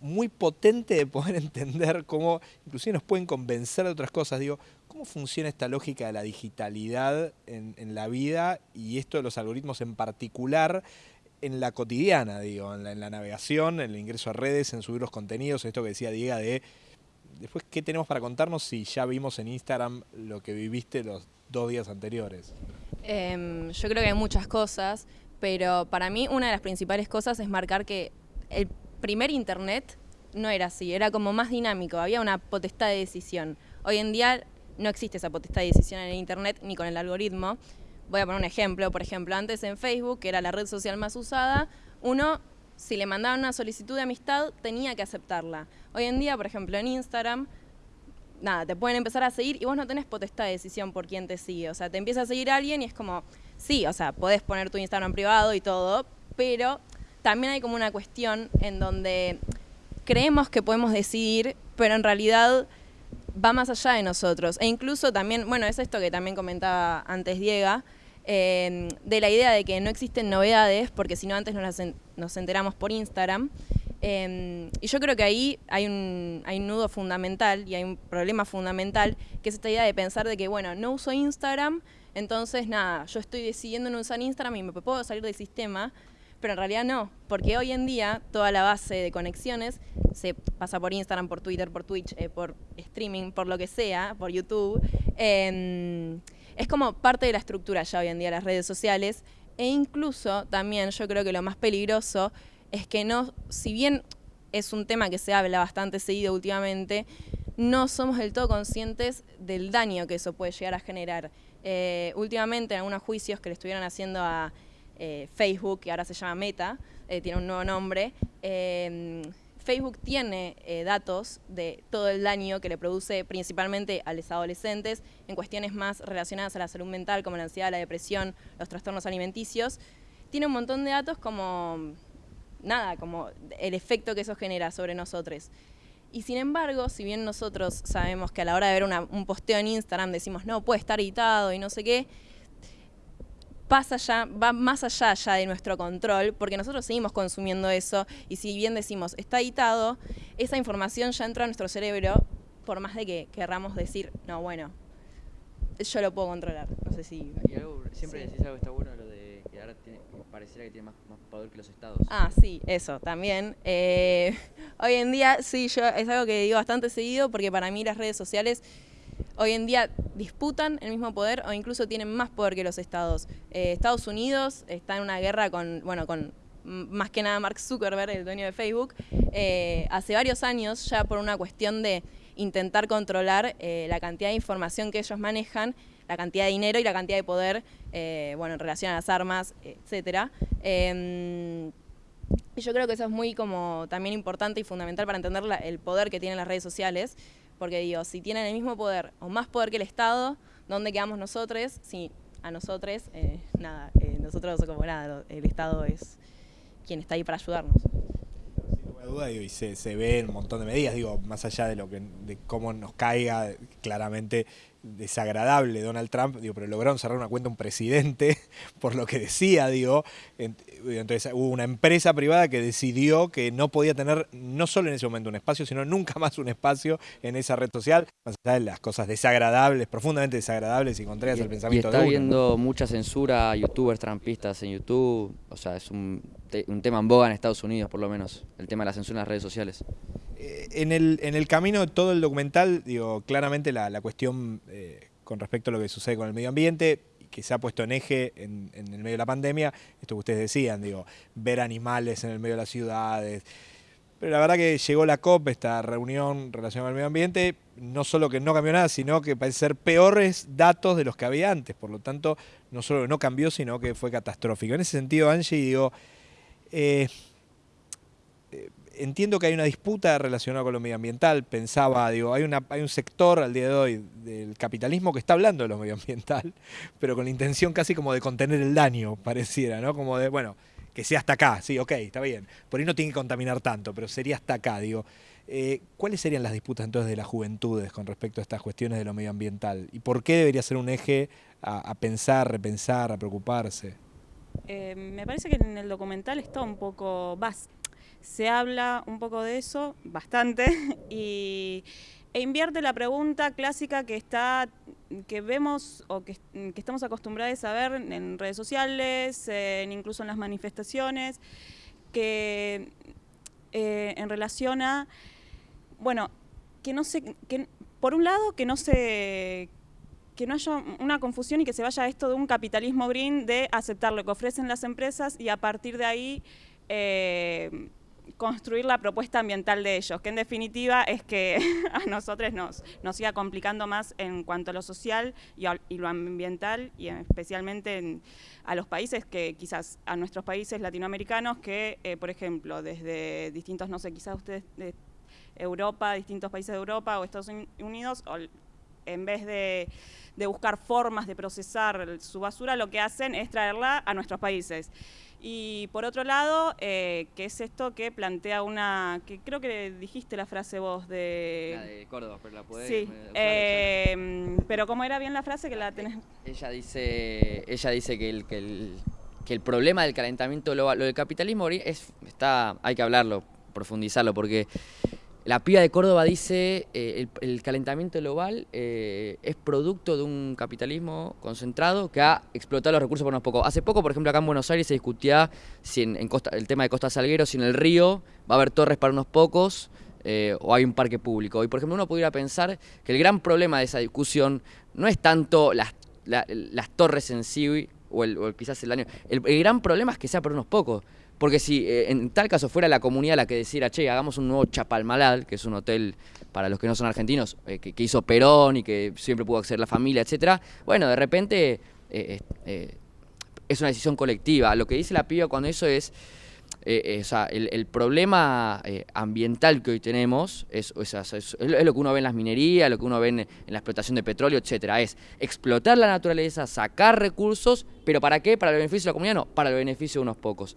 muy potente de poder entender cómo inclusive nos pueden convencer de otras cosas. Digo, ¿cómo funciona esta lógica de la digitalidad en, la vida y esto de los algoritmos en particular en la cotidiana, digo, en la, en la navegación, en el ingreso a redes, en subir los contenidos, esto que decía Diego de después qué tenemos para contarnos si ya vimos en Instagram lo que viviste los dos días anteriores. Em, yo creo que hay muchas cosas, pero para mí una de las principales cosas es marcar que el primer internet no era así, era como más dinámico, había una potestad de decisión. Hoy en día no existe esa potestad de decisión en el internet ni con el algoritmo. Voy a poner un ejemplo, por ejemplo, antes en Facebook, que era la red social más usada, uno si le mandaban una solicitud de amistad tenía que aceptarla. Hoy en día, por ejemplo, en Instagram nada, te pueden empezar a seguir y vos no tenés potestad de decisión por quién te sigue. O sea, te empieza a seguir alguien y es como, sí, o sea, podés poner tu Instagram privado y todo, pero también hay como una cuestión en donde creemos que podemos decidir, pero en realidad va más allá de nosotros. E incluso también, bueno, es esto que también comentaba antes Diego, eh, de la idea de que no existen novedades, porque si no antes nos, nos enteramos por Instagram. Eh, y yo creo que ahí hay un, hay nudo fundamental y hay un problema fundamental, que es esta idea de pensar de que, bueno, no uso Instagram, entonces nada, yo estoy decidiendo no usar Instagram y me puedo salir del sistema, pero en realidad no, porque hoy en día toda la base de conexiones se pasa por Instagram, por Twitter, por Twitch, eh, por streaming, por lo que sea, por YouTube. Eh, es como parte de la estructura ya hoy en día las redes sociales e incluso también yo creo que lo más peligroso es que no, si bien es un tema que se habla bastante seguido últimamente, no somos del todo conscientes del daño que eso puede llegar a generar. Eh, últimamente en algunos juicios que le estuvieron haciendo a eh, Facebook, que ahora se llama Meta, eh, tiene un nuevo nombre, eh, Facebook tiene datos de todo el daño que le produce principalmente a los adolescentes en cuestiones más relacionadas a la salud mental, como la ansiedad, la depresión, los trastornos alimenticios. Tiene un montón de datos como, nada, como el efecto que eso genera sobre nosotros. Y sin embargo, si bien nosotros sabemos que a la hora de ver una- un posteo en Instagram decimos, no, puede estar editado y no sé qué, pasa ya, va más allá ya de nuestro control, porque nosotros seguimos consumiendo eso y si bien decimos está editado, esa información ya entra a nuestro cerebro, por más de que querramos decir, no, bueno, yo lo puedo controlar. No sé si. Y algo, siempre Sí. decís algo que está bueno, lo de que ahora tiene, pareciera que tiene más, más poder que los estados. Ah, sí, eso también. Eh, hoy en día, sí, yo es algo que digo bastante seguido porque para mí las redes sociales hoy en día disputan el mismo poder o incluso tienen más poder que los estados. Eh, Estados Unidos está en una guerra con, bueno, con más que nada Mark Zuckerberg, el dueño de Facebook, eh, hace varios años ya por una cuestión de intentar controlar eh, la cantidad de información que ellos manejan, la cantidad de dinero y la cantidad de poder, bueno, en relación a las armas, etcétera. Em, y yo creo que eso es muy como también importante y fundamental para entender el poder que tienen las redes sociales, porque digo, si tienen el mismo poder o más poder que el Estado, ¿dónde quedamos nosotros? Si a nosotros, eh, nada, eh, nosotros como nada, el Estado es quien está ahí para ayudarnos. de duda, digo, y se, se ve un montón de medidas, digo, más allá de lo que de cómo nos caiga claramente desagradable Donald Trump, digo, pero lograron cerrar una cuenta un presidente por lo que decía, digo, Ent- entonces hubo una empresa privada que decidió que no podía tener no solo en ese momento un espacio, sino nunca más un espacio en esa red social, más allá de las cosas desagradables, profundamente desagradables y contrarias al Y pensamiento está de uno. habiendo mucha censura a youtubers trampistas en YouTube. O sea, es un, un tema en boga en Estados Unidos, por lo menos. El tema de la censura en las redes sociales. en el, en el camino de todo el documental, digo, claramente la, la cuestión eh, con respecto a lo que sucede con el medio ambiente, que se ha puesto en eje en, en el medio de la pandemia, esto que ustedes decían, digo, ver animales en el medio de las ciudades. Pero la verdad que llegó la COP, esta reunión relacionada al medio ambiente, no solo que no cambió nada, sino que parece ser peores datos de los que había antes. Por lo tanto, no solo no cambió, sino que fue catastrófico. En ese sentido, Angie, digo, eh, entiendo que hay una disputa relacionada con lo medioambiental. Pensaba, digo, hay, una, hay un sector al día de hoy del capitalismo que está hablando de lo medioambiental, pero con la intención casi como de contener el daño, pareciera, ¿no? Como de, bueno, que sea hasta acá, sí, ok, está bien. Por ahí no tiene que contaminar tanto, pero sería hasta acá, digo. Eh, ¿Cuáles serían las disputas entonces de las juventudes con respecto a estas cuestiones de lo medioambiental? ¿Y por qué debería ser un eje a pensar, repensar, a preocuparse? Eh, me parece que en el documental está un poco, vas, se habla un poco de eso, bastante, y, e invierte la pregunta clásica que está, que vemos o que, que estamos acostumbrados a ver en redes sociales, incluso en las manifestaciones, que eh, en relación a, bueno, que no se, que por un lado que no se que no haya una confusión y que se vaya esto de un capitalismo green de aceptar lo que ofrecen las empresas y a partir de ahí eh, construir la propuesta ambiental de ellos, que en definitiva es que a nosotros nos, nos siga complicando más en cuanto a lo social y, lo ambiental y especialmente en- a los países que quizás a nuestros países latinoamericanos que, eh, por ejemplo, desde distintos, no sé, quizás ustedes... eh, Europa, distintos países de Europa o Estados Unidos, en vez de, de buscar formas de procesar su basura, lo que hacen es traerla a nuestros países. Y por otro lado, eh, que es esto que plantea una, que creo que dijiste la frase vos de... La de Córdoba, pero la podés Sí, usar, eh, pero ¿cómo era bien la frase que la tenés? Ella dice, ella dice que el, que el, que el problema del calentamiento global, lo del capitalismo es, está, hay que hablarlo, profundizarlo, porque la piba de Córdoba dice eh, el, calentamiento global eh, es producto de un capitalismo concentrado que ha explotado los recursos por unos pocos. Hace poco, por ejemplo, acá en Buenos Aires se discutía si en, Costa, el tema de Costa Salguero, si en el río va a haber torres para unos pocos eh, o hay un parque público. Y por ejemplo, uno pudiera pensar que el gran problema de esa discusión no es tanto las, la- las torres en sí o, el- quizás el daño. El, el gran problema es que sea por unos pocos. Porque si eh, en tal caso fuera la comunidad la que decidiera, che, hagamos un nuevo Chapalmalal, que es un hotel para los que no son argentinos, eh, que, hizo Perón y que siempre pudo acceder la familia, etcétera, bueno, de repente eh, es una decisión colectiva. Lo que dice la piba cuando eso es, o sea, el, problema ambiental que hoy tenemos es- es lo que uno ve en las minerías, lo que uno ve en, en la explotación de petróleo, etcétera. Es explotar la naturaleza, sacar recursos, pero ¿para qué? ¿Para el beneficio de la comunidad? No, para el beneficio de unos pocos.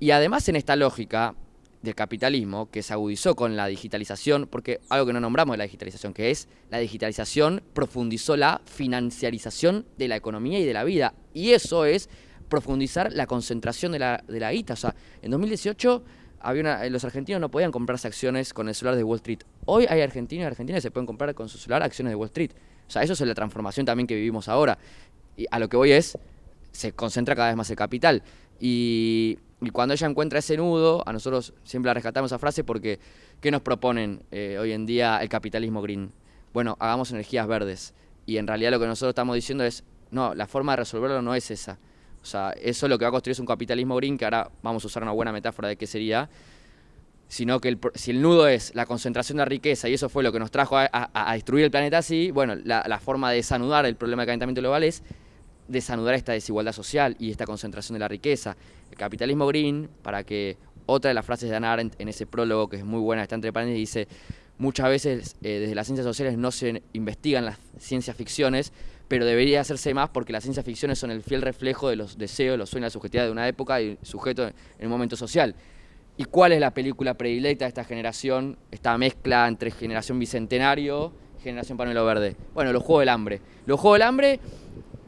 Y además en esta lógica del capitalismo que se agudizó con la digitalización, porque algo que no nombramos de la digitalización, que es la digitalización profundizó la financiarización de la economía y de la vida. Y eso es profundizar la concentración de la, de la guita. O sea, en 2018 había los argentinos no podían comprarse acciones con el celular de Wall Street. Hoy hay argentinos y argentinas que se pueden comprar con su celular acciones de Wall Street. O sea, eso es la transformación también que vivimos ahora. Y a lo que voy es, se concentra cada vez más el capital. Y, y cuando ella encuentra ese nudo, a nosotros siempre la rescatamos esa frase porque ¿qué nos proponen eh, hoy en día el capitalismo green? Bueno, hagamos energías verdes. Y en realidad lo que nosotros estamos diciendo es, no, la forma de resolverlo no es esa. O sea, eso lo que va a construir es un capitalismo green, que ahora vamos a usar una buena metáfora de qué sería, sino que el si el nudo es la concentración de riqueza y eso fue lo que nos trajo a destruir el planeta así, bueno, la, la forma de desanudar el problema del calentamiento global es desanudar esta desigualdad social y esta concentración de la riqueza. El capitalismo green, para que otra de las frases de Hannah Arendt en ese prólogo, que es muy buena, está entre paréntesis, dice, muchas veces eh, desde las ciencias sociales no se investigan las ciencias ficciones, pero debería hacerse más porque las ciencias ficciones son el fiel reflejo de los deseos, los sueños, la subjetividad de una época y sujeto en un momento social. ¿Y cuál es la película predilecta de esta generación? Esta mezcla entre generación bicentenario generación panuelo verde. Bueno, los Juegos del Hambre. Los Juegos del Hambre,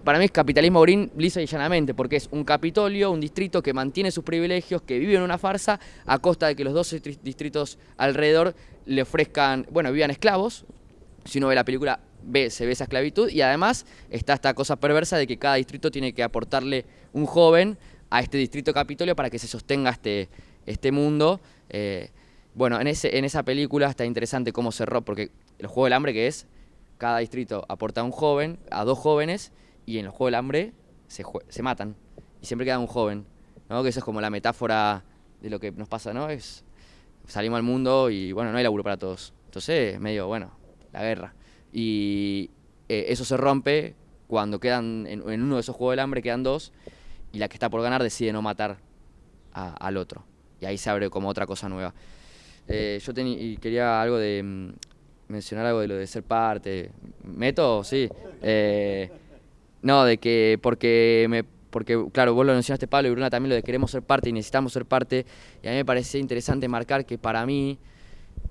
para mí es capitalismo green lisa y llanamente, porque es un capitolio, un distrito que mantiene sus privilegios, que vive en una farsa, a costa de que los 12 distri- distritos alrededor le ofrezcan, bueno, vivan esclavos. Si uno ve la película, ve, se ve esa esclavitud y además está esta cosa perversa de que cada distrito tiene que aportarle un joven a este distrito Capitolio para que se sostenga este, este mundo. Eh, bueno, en, ese, en esa película está interesante cómo cerró, porque el Juego del Hambre que es, cada distrito aporta a un joven, a dos jóvenes, y en los Juegos del Hambre se, se matan, y siempre queda un joven, ¿no? Que eso es como la metáfora de lo que nos pasa, ¿no? Es, salimos al mundo y, bueno, no hay laburo para todos. Entonces, medio, bueno, la guerra. Y eh, eso se rompe cuando quedan, en, uno de esos Juegos del Hambre quedan dos, y la que está por ganar decide no matar al otro. Y ahí se abre como otra cosa nueva. Eh, yo y quería algo de mm, mencionar algo de lo de ser parte. ¿Meto? Sí. Eh, no, de que porque me porque claro, vos lo mencionaste Pablo y Bruna también lo de queremos ser parte y necesitamos ser parte. Y a mí me parecía interesante marcar que para mí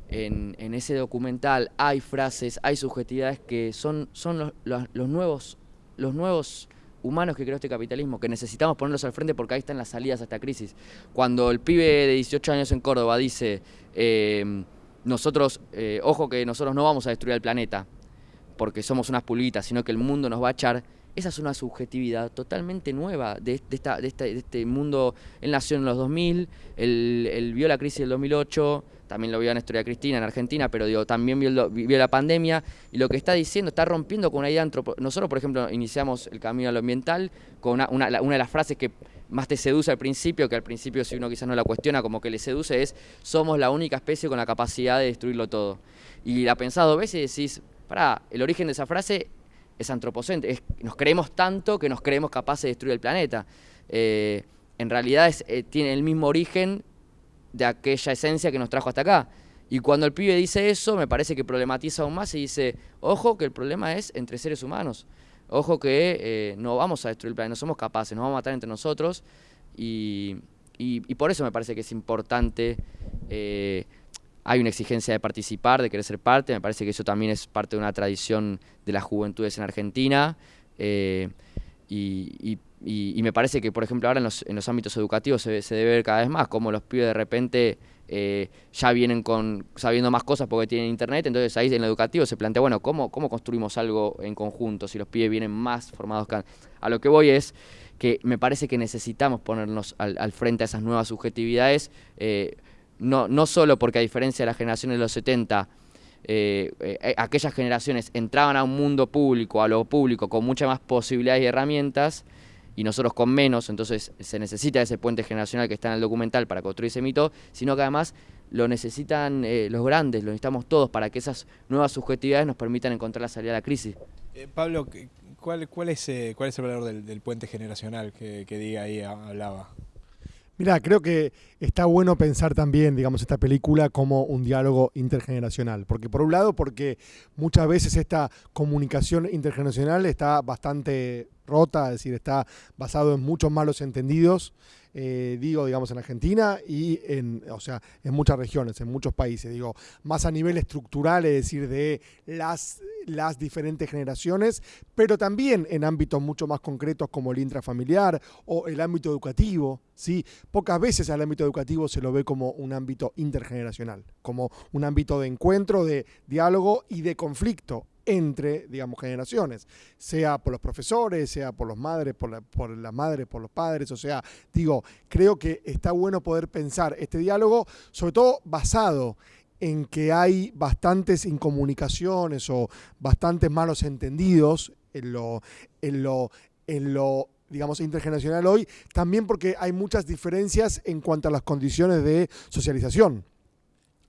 en, en ese documental hay frases, hay subjetividades que son, son los, los- los nuevos, los nuevos humanos que creó este capitalismo, que necesitamos ponerlos al frente porque ahí están las salidas a esta crisis. Cuando el pibe de 18 años en Córdoba dice, eh, nosotros, eh, ojo que nosotros no vamos a destruir el planeta porque somos unas pulguitas, sino que el mundo nos va a echar, esa es una subjetividad totalmente nueva de, esta, de, esta- de este mundo. Él nació en los 2000, él, vio la crisis del 2008, también lo vio en la historia Cristina en Argentina, pero también vio, la pandemia y lo que está diciendo está rompiendo con una idea antropo Nosotros, por ejemplo, iniciamos el camino a lo ambiental con una, una, una de las frases que más te seduce al principio, que al principio si uno quizás no la cuestiona, como que le seduce, es somos la única especie con la capacidad de destruirlo todo. Y la pensás dos veces y decís, pará, el origen de esa frase es antropocéntrico, nos creemos tanto que nos creemos capaces de destruir el planeta. Eh, en realidad es, eh, tiene el mismo origen de aquella esencia que nos trajo hasta acá. Y cuando el pibe dice eso, me parece que problematiza aún más y dice, ojo que el problema es entre seres humanos. Ojo que eh, no vamos a destruir el planeta, no somos capaces, nos vamos a matar entre nosotros. Y, y- por eso me parece que es importante, hay una exigencia de participar, de querer ser parte, me parece que eso también es parte de una tradición de las juventudes en Argentina. eh, y, me parece que, por ejemplo, ahora en los, en los ámbitos educativos se, debe ver cada vez más cómo los pibes de repente eh, ya vienen con sabiendo más cosas porque tienen internet, entonces ahí en lo educativo se plantea, bueno, ¿cómo, cómo construimos algo en conjunto si los pibes vienen más formados que? A lo que voy es que me parece que necesitamos ponernos al, al frente a esas nuevas subjetividades, eh, no, no solo porque a diferencia de las generaciones de los 70, eh, eh, aquellas generaciones entraban a un mundo público, a lo público, con muchas más posibilidades y herramientas, y nosotros con menos, entonces se necesita ese puente generacional que está en el documental para construir ese mito, sino que además lo necesitan eh, los grandes, lo necesitamos todos para que esas nuevas subjetividades nos permitan encontrar la salida a la crisis. Eh, Pablo, ¿qué- ¿cuál, cuál, es, eh, ¿cuál es el valor del, del puente generacional que, que Diga ahí ha- hablaba? Mira, creo que está bueno pensar también, digamos, esta película como un diálogo intergeneracional. Porque por un lado, porque muchas veces esta comunicación intergeneracional está bastante rota, es decir, está basado en muchos malos entendidos, eh, digo, digamos, en Argentina y en, o sea, en muchas regiones, en muchos países, digo, más a nivel estructural, es decir, de las, las diferentes generaciones, pero también en ámbitos mucho más concretos como el intrafamiliar o el ámbito educativo, ¿sí? Pocas veces al ámbito educativo se lo ve como un ámbito intergeneracional, como un ámbito de encuentro, de diálogo y de conflicto entre, digamos, generaciones, sea por los profesores, sea por los madres, por, por las madres, por los padres, o sea, digo, creo que está bueno poder pensar este diálogo, sobre todo basado en que hay bastantes incomunicaciones o bastantes malos entendidos en lo, en lo, en lo digamos, intergeneracional hoy, también porque hay muchas diferencias en cuanto a las condiciones de socialización.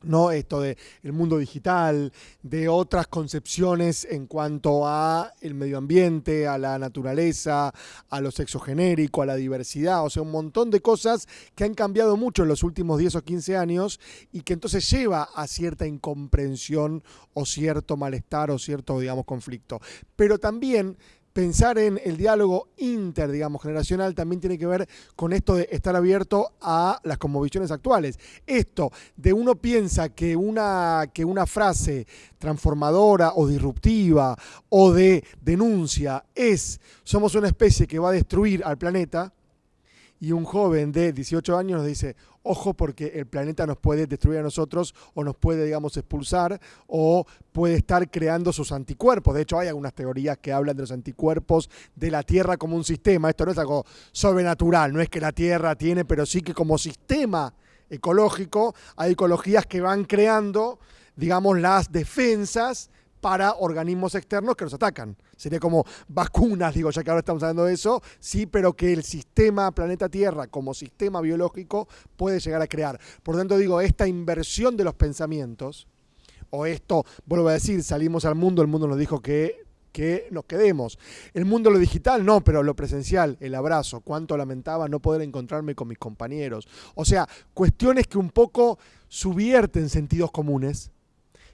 ¿No? Esto de el mundo digital, de otras concepciones en cuanto a el medio ambiente, a la naturaleza, a lo sexo genérico, a la diversidad, o sea, un montón de cosas que han cambiado mucho en los últimos 10 o 15 años y que entonces lleva a cierta incomprensión o cierto malestar o cierto, digamos, conflicto. Pero también pensar en el diálogo inter, digamos, generacional también tiene que ver con esto de estar abierto a las conmovisiones actuales. Esto de uno piensa que una, que una frase transformadora o disruptiva o de denuncia es somos una especie que va a destruir al planeta y un joven de 18 años nos dice, ojo porque el planeta nos puede destruir a nosotros o nos puede, digamos, expulsar o puede estar creando sus anticuerpos. De hecho, hay algunas teorías que hablan de los anticuerpos de la Tierra como un sistema. Esto no es algo sobrenatural, no es que la Tierra tiene, pero sí que como sistema ecológico hay ecologías que van creando, digamos, las defensas para organismos externos que nos atacan. Sería como vacunas, digo, ya que ahora estamos hablando de eso, sí, pero que el sistema planeta Tierra como sistema biológico puede llegar a crear. Por tanto, digo, esta inversión de los pensamientos, o esto, vuelvo a decir, salimos al mundo, el mundo nos dijo que que nos quedemos. El mundo lo digital no, pero lo presencial, el abrazo, cuánto lamentaba no poder encontrarme con mis compañeros. O sea, cuestiones que un poco subvierten sentidos comunes,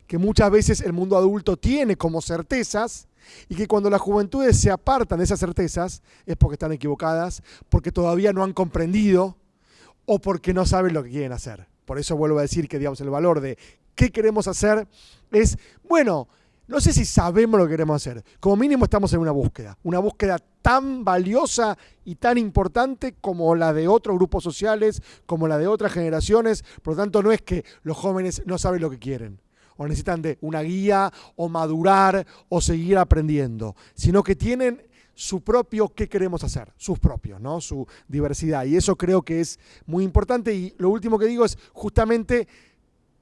que muchas veces el mundo adulto tiene como certezas y que cuando las juventudes se apartan de esas certezas es porque están equivocadas, porque todavía no han comprendido o porque no saben lo que quieren hacer. Por eso vuelvo a decir que digamos el valor de qué queremos hacer es, bueno, no sé si sabemos lo que queremos hacer. Como mínimo estamos en una búsqueda, una búsqueda tan valiosa y tan importante como la de otros grupos sociales, como la de otras generaciones. Por lo tanto, no es que los jóvenes no saben lo que quieren o necesitan de una guía o madurar o seguir aprendiendo, sino que tienen su propio qué queremos hacer, sus propios, ¿no? Su diversidad. Y eso creo que es muy importante. Y lo último que digo es justamente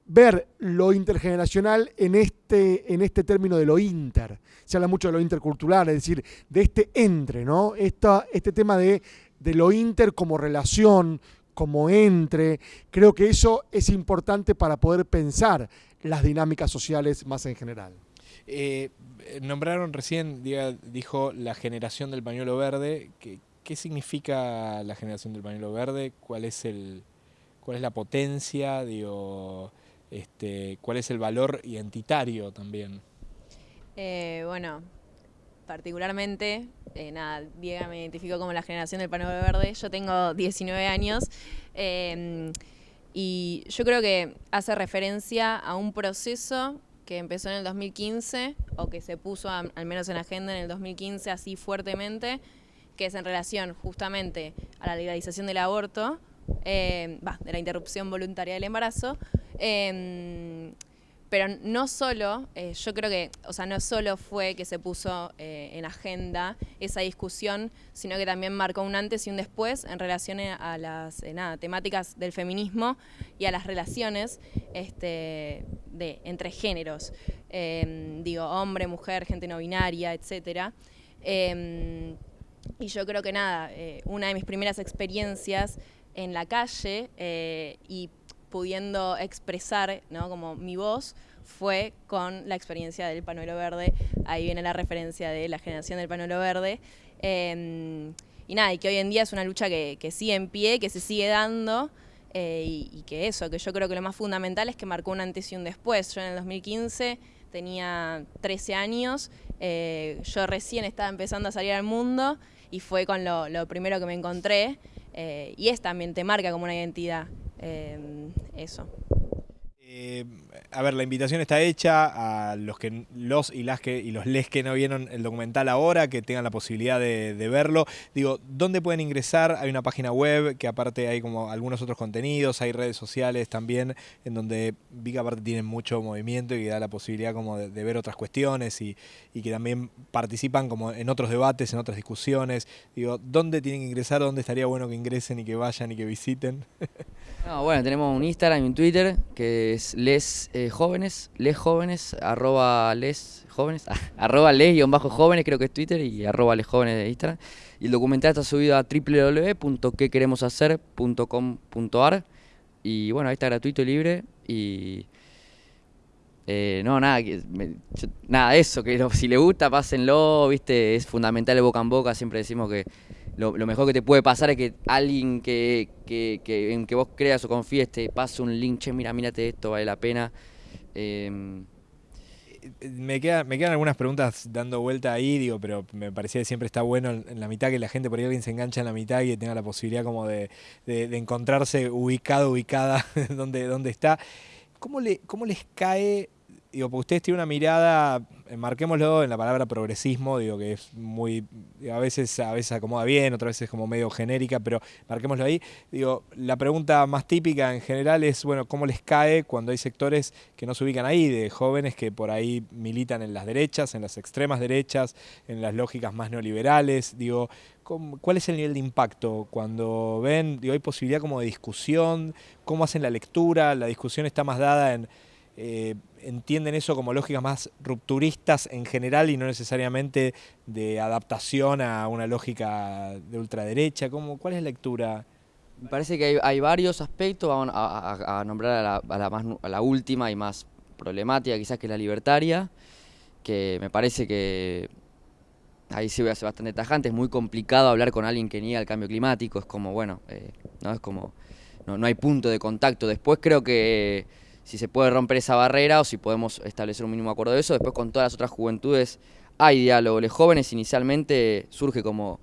ver lo intergeneracional en este, en este término de lo inter. Se habla mucho de lo intercultural, es decir, de este entre, ¿no? Esta, este tema de, de lo inter como relación, como entre. Creo que eso es importante para poder pensar las dinámicas sociales más en general. Eh, nombraron recién, diga- dijo la generación del pañuelo verde. ¿Qué, qué significa la generación del pañuelo verde? ¿Cuál es el, cuál es la potencia? Digo, este, cuál es el valor identitario también. Eh, bueno, particularmente, eh, nada, Diego me identificó como la generación del pañuelo verde. Yo tengo 19 años eh, y yo creo que hace referencia a un proceso que empezó en el 2015 o que se puso al menos en agenda en el 2015 así fuertemente, que es en relación justamente a la legalización del aborto, eh, va, de la interrupción voluntaria del embarazo. em, pero no solo, eh, yo creo que, o sea, no solo fue que se puso eh, en agenda esa discusión, sino que también marcó un antes y un después en relación a las eh, nada, temáticas del feminismo y a las relaciones este, de, entre géneros, Em, digo, hombre, mujer, gente no binaria, etcétera. Em, y yo creo que nada, una de mis primeras experiencias en la calle eh, y pudiendo expresar ¿no? como mi voz fue con la experiencia del panuelo verde. Ahí viene la referencia de la generación del panuelo verde. Eh, y nada, y que hoy en día es una lucha que, sigue en pie, que se sigue dando. eh, y, y que eso, que yo creo que lo más fundamental es que marcó un antes y un después. Yo en el 2015 tenía 13 años, eh, yo recién estaba empezando a salir al mundo y fue con lo, lo primero que me encontré. eh, y es también, te marca como una identidad. Eh, eso. Eh, a ver, la invitación está hecha a los que los y las que y los les que no vieron el documental ahora, que tengan la posibilidad de, verlo. Digo, ¿dónde pueden ingresar? Hay una página web que aparte hay como algunos otros contenidos, hay redes sociales también, en donde vi que aparte tienen mucho movimiento y que da la posibilidad como de, de ver otras cuestiones y, y que también participan como en otros debates, en otras discusiones. Digo, ¿dónde tienen que ingresar? ¿Dónde estaría bueno que ingresen y que vayan y que visiten? No, bueno, tenemos un Instagram y un Twitter que es les eh, jóvenes, les jóvenes, arroba les jóvenes, arroba les bajo jóvenes creo que es Twitter y arroba les jóvenes de Instagram. Y el documental está subido a www.quequeremoshacer.com.ar y bueno, ahí está gratuito y libre y... eh, no, nada, me- yo- nada, eso, que si le gusta, pásenlo, viste, es fundamental el boca en boca, siempre decimos que lo, mejor que te puede pasar es que alguien que, que, que- en que vos creas o confíes te pase un link, che, mira, mírate esto, vale la pena. Em, Me, queda- me quedan algunas preguntas dando vuelta ahí, digo, pero me parecía que siempre está bueno en, la mitad que la gente por ahí alguien se engancha en la mitad y tenga la posibilidad como de, de- encontrarse ubicado, ubicada donde, donde está. ¿Cómo, le, ¿Cómo les cae? Digo, porque ustedes tienen una mirada, eh, marquémoslo en la palabra progresismo, digo que es muy, a veces, a veces acomoda bien, otras veces como medio genérica, pero marquémoslo ahí. Digo, la pregunta más típica en general es, bueno, ¿cómo les cae cuando hay sectores que no se ubican ahí, de jóvenes que por ahí militan en las derechas, en las extremas derechas, en las lógicas más neoliberales? Digo, ¿cómo- ¿cuál es el nivel de impacto cuando ven, digo, hay posibilidad como de discusión, cómo hacen la lectura, la discusión está más dada en... eh, entienden eso como lógicas más rupturistas en general y no necesariamente de adaptación a una lógica de ultraderecha. ¿Cómo, ¿Cuál es la lectura? Me parece que hay, varios aspectos, vamos a, nombrar a la, más a la última y más problemática quizás que es la libertaria, que me parece que ahí sí voy a ser bastante tajante, es muy complicado hablar con alguien que niega el cambio climático, es como, bueno, eh, no es como, no, no hay punto de contacto. Después creo que si se puede romper esa barrera o si podemos establecer un mínimo acuerdo de eso, después con todas las otras juventudes hay diálogo. Los jóvenes inicialmente surge como,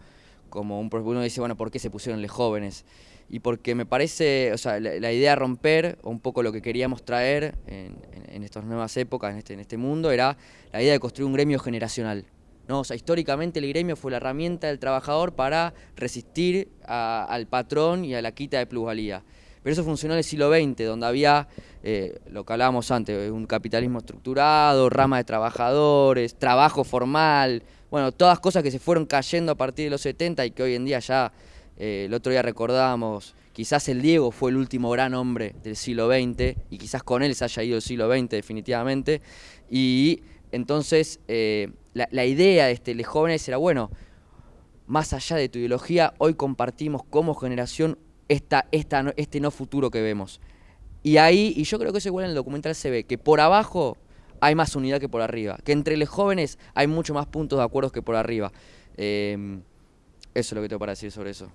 como un... Uno dice, bueno, ¿por qué se pusieron los jóvenes? Y porque me parece, o sea, la, idea de romper, un poco lo que queríamos traer en, en- en estas nuevas épocas, en este, en este mundo, era la idea de construir un gremio generacional. ¿no? O sea, históricamente el gremio fue la herramienta del trabajador para resistir al patrón y a la quita de plusvalía. Pero eso funcionó en el siglo XX, donde había, eh, lo que hablábamos antes, un capitalismo estructurado, rama de trabajadores, trabajo formal, bueno, todas cosas que se fueron cayendo a partir de los 70 y que hoy en día ya, eh, el otro día recordábamos, quizás el Diego fue el último gran hombre del siglo XX y quizás con él se haya ido el siglo XX definitivamente. Y entonces eh, la, la idea de este, los jóvenes era, bueno, más allá de tu ideología, hoy compartimos como generación esta, este no futuro que vemos. Y ahí, y yo creo que eso igual en el documental se ve, que por abajo hay más unidad que por arriba, que entre los jóvenes hay mucho más puntos de acuerdo que por arriba. Eh, eso es lo que tengo para decir sobre eso.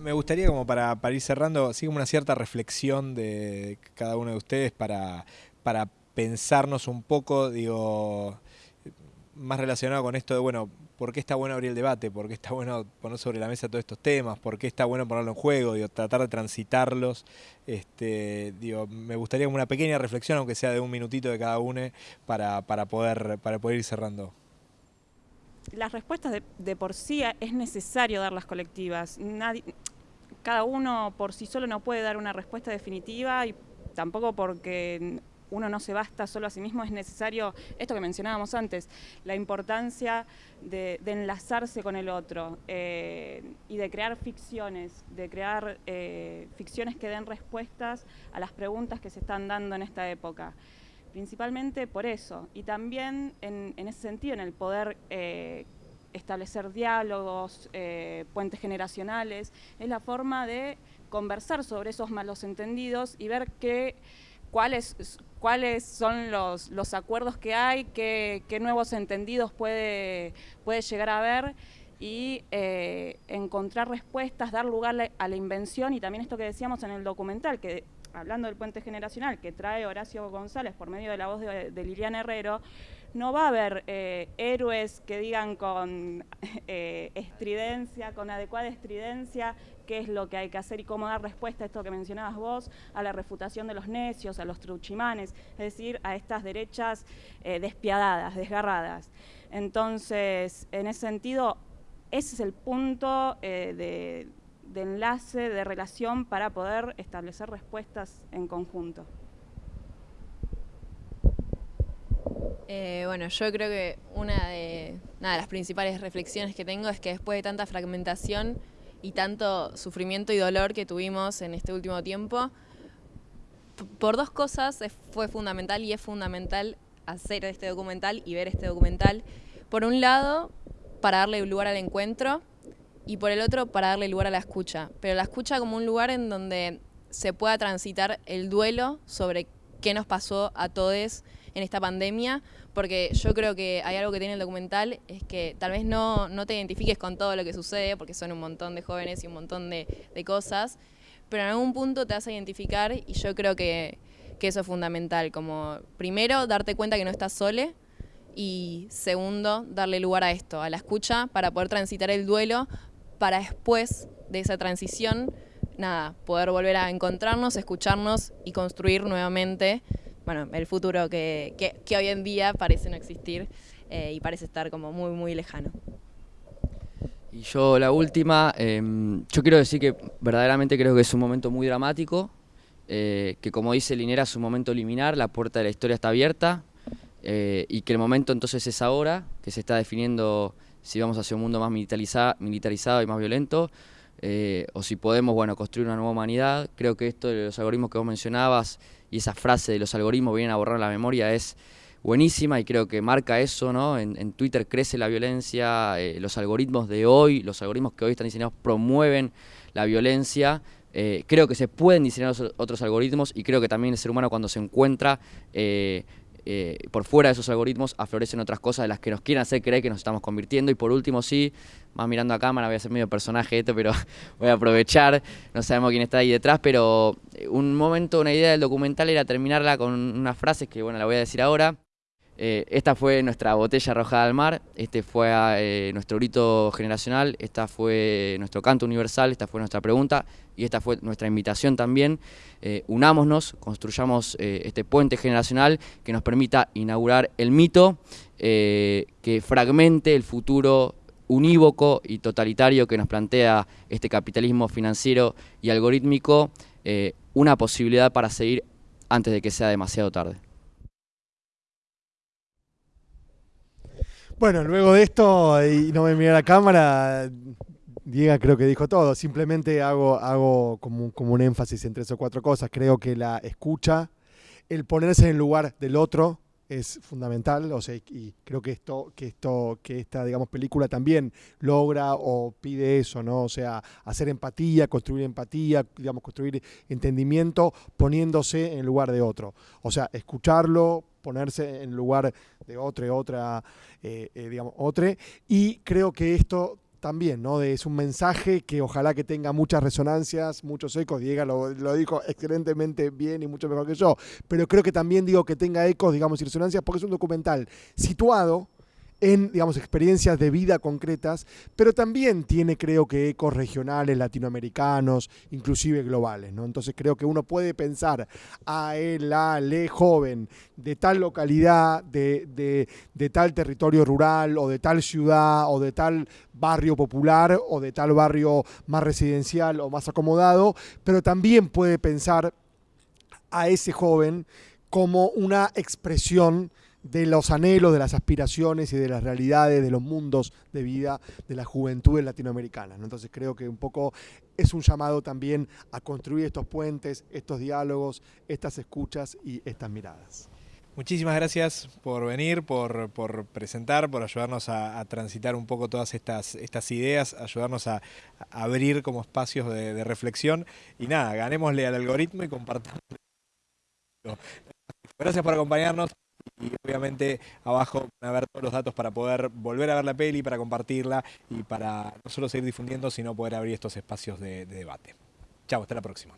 Me gustaría como para, para ir cerrando, así como una cierta reflexión de cada uno de ustedes para, para pensarnos un poco, digo, más relacionado con esto de, bueno, ¿por qué está bueno abrir el debate? ¿Por qué está bueno poner sobre la mesa todos estos temas? ¿Por qué está bueno ponerlo en juego? Digo, tratar de transitarlos. Este, me gustaría una pequeña reflexión, aunque sea de un minutito de cada uno, para, poder, ir cerrando. Las respuestas de, por sí es necesario darlas colectivas. Cada uno por sí solo no puede dar una respuesta definitiva y tampoco porque uno no se basta solo a sí mismo, es necesario, esto que mencionábamos antes, la importancia de, enlazarse con el otro eh, y de crear ficciones, de crear eh, ficciones que den respuestas a las preguntas que se están dando en esta época. Principalmente por eso, y también en, ese sentido, en el poder eh, establecer diálogos, puentes generacionales, es la forma de conversar sobre esos malos entendidos y ver qué cuáles, cuáles son los, los acuerdos que hay, qué, qué nuevos entendidos puede, puede llegar a haber y eh, encontrar respuestas, dar lugar a la invención y también esto que decíamos en el documental, que hablando del puente generacional que trae Horacio González por medio de la voz de, de Liliana Herrero, no va a haber eh, héroes que digan con eh, estridencia, con adecuada estridencia, qué es lo que hay que hacer y cómo dar respuesta a esto que mencionabas vos, a la refutación de los necios, a los truchimanes, es decir, a estas derechas eh, despiadadas, desgarradas. Entonces, en ese sentido, ese es el punto eh, de, enlace, de relación para poder establecer respuestas en conjunto. Eh, bueno, yo creo que una de las principales reflexiones que tengo es que después de tanta fragmentación y tanto sufrimiento y dolor que tuvimos en este último tiempo, por dos cosas fue fundamental y es fundamental hacer este documental y ver este documental. Por un lado, para darle lugar al encuentro y por el otro, para darle lugar a la escucha. Pero la escucha como un lugar en donde se pueda transitar el duelo sobre qué nos pasó a todos en esta pandemia, porque yo creo que hay algo que tiene el documental, es que tal vez no, no te identifiques con todo lo que sucede, porque son un montón de jóvenes y un montón de, de cosas, pero en algún punto te vas a identificar y yo creo que, que eso es fundamental, como primero darte cuenta que no estás sole y segundo darle lugar a esto, a la escucha, para poder transitar el duelo, para después de esa transición, nada, poder volver a encontrarnos, escucharnos y construir nuevamente bueno, el futuro que, que, que hoy en día parece no existir eh, y parece estar como muy, muy lejano. Y yo la última, eh, yo quiero decir que verdaderamente creo que es un momento muy dramático, eh, que como dice Linera es un momento liminar, la puerta de la historia está abierta eh, y que el momento entonces es ahora, que se está definiendo si vamos hacia un mundo más militarizado, y más violento, eh, o si podemos bueno, construir una nueva humanidad. Creo que esto de los algoritmos que vos mencionabas y esa frase de los algoritmos vienen a borrar la memoria es buenísima y creo que marca eso, ¿no? En, Twitter crece la violencia, eh, los algoritmos de hoy, los algoritmos que hoy están diseñados promueven la violencia. Eh, creo que se pueden diseñar otros algoritmos y creo que también el ser humano cuando se encuentra eh, por fuera de esos algoritmos aflorecen otras cosas de las que nos quieren hacer creer que nos estamos convirtiendo. Y por último, sí, más mirando a cámara, voy a ser medio personaje esto, pero voy a aprovechar, no sabemos quién está ahí detrás, pero un momento, una idea del documental era terminarla con unas frases que, bueno, la voy a decir ahora. Eh, esta fue nuestra botella arrojada al mar, este fue eh, nuestro grito generacional, esta fue nuestro canto universal, esta fue nuestra pregunta y esta fue nuestra invitación también. Eh, unámonos, construyamos este puente generacional que nos permita inaugurar el mito, que fragmente el futuro unívoco y totalitario que nos plantea este capitalismo financiero y algorítmico, una posibilidad para seguir antes de que sea demasiado tarde. Bueno, luego de esto, y no me mira la cámara, Diego creo que dijo todo. Simplemente hago, hago como, como, un énfasis en tres o cuatro cosas. Creo que la escucha, el ponerse en el lugar del otro es fundamental. O sea, y creo que esto, que esto, que esta, digamos, película también logra o pide eso, ¿no? O sea, hacer empatía, construir empatía, digamos, construir entendimiento, poniéndose en lugar de otro. O sea, escucharlo, ponerse en lugar de otro, otra, eh, eh, digamos, otra. Y creo que esto también, ¿no? De- es un mensaje que ojalá que tenga muchas resonancias, muchos ecos. Diego lo, lo dijo excelentemente bien y mucho mejor que yo. Pero creo que también digo que tenga ecos, digamos, y resonancias, porque es un documental situado en, digamos, experiencias de vida concretas, pero también tiene, creo que, ecos regionales, latinoamericanos, inclusive globales, ¿no? Entonces creo que uno puede pensar a él, la, le joven de tal localidad, de, de- de tal territorio rural, o de tal ciudad, o de tal barrio popular, o de tal barrio más residencial o más acomodado, pero también puede pensar a ese joven como una expresión de los anhelos, de las aspiraciones y de las realidades, de los mundos de vida de las juventudes latinoamericanas. ¿no? Entonces creo que un poco es un llamado también a construir estos puentes, estos diálogos, estas escuchas y estas miradas. Muchísimas gracias por venir, por, por presentar, por ayudarnos a, transitar un poco todas estas, estas ideas, ayudarnos a, a abrir como espacios de, de reflexión. Y nada, ganémosle al algoritmo y compartamos. Gracias por acompañarnos y obviamente abajo van a ver todos los datos para poder volver a ver la peli, para compartirla y para no solo seguir difundiendo, sino poder abrir estos espacios de, de debate. Chao, hasta la próxima.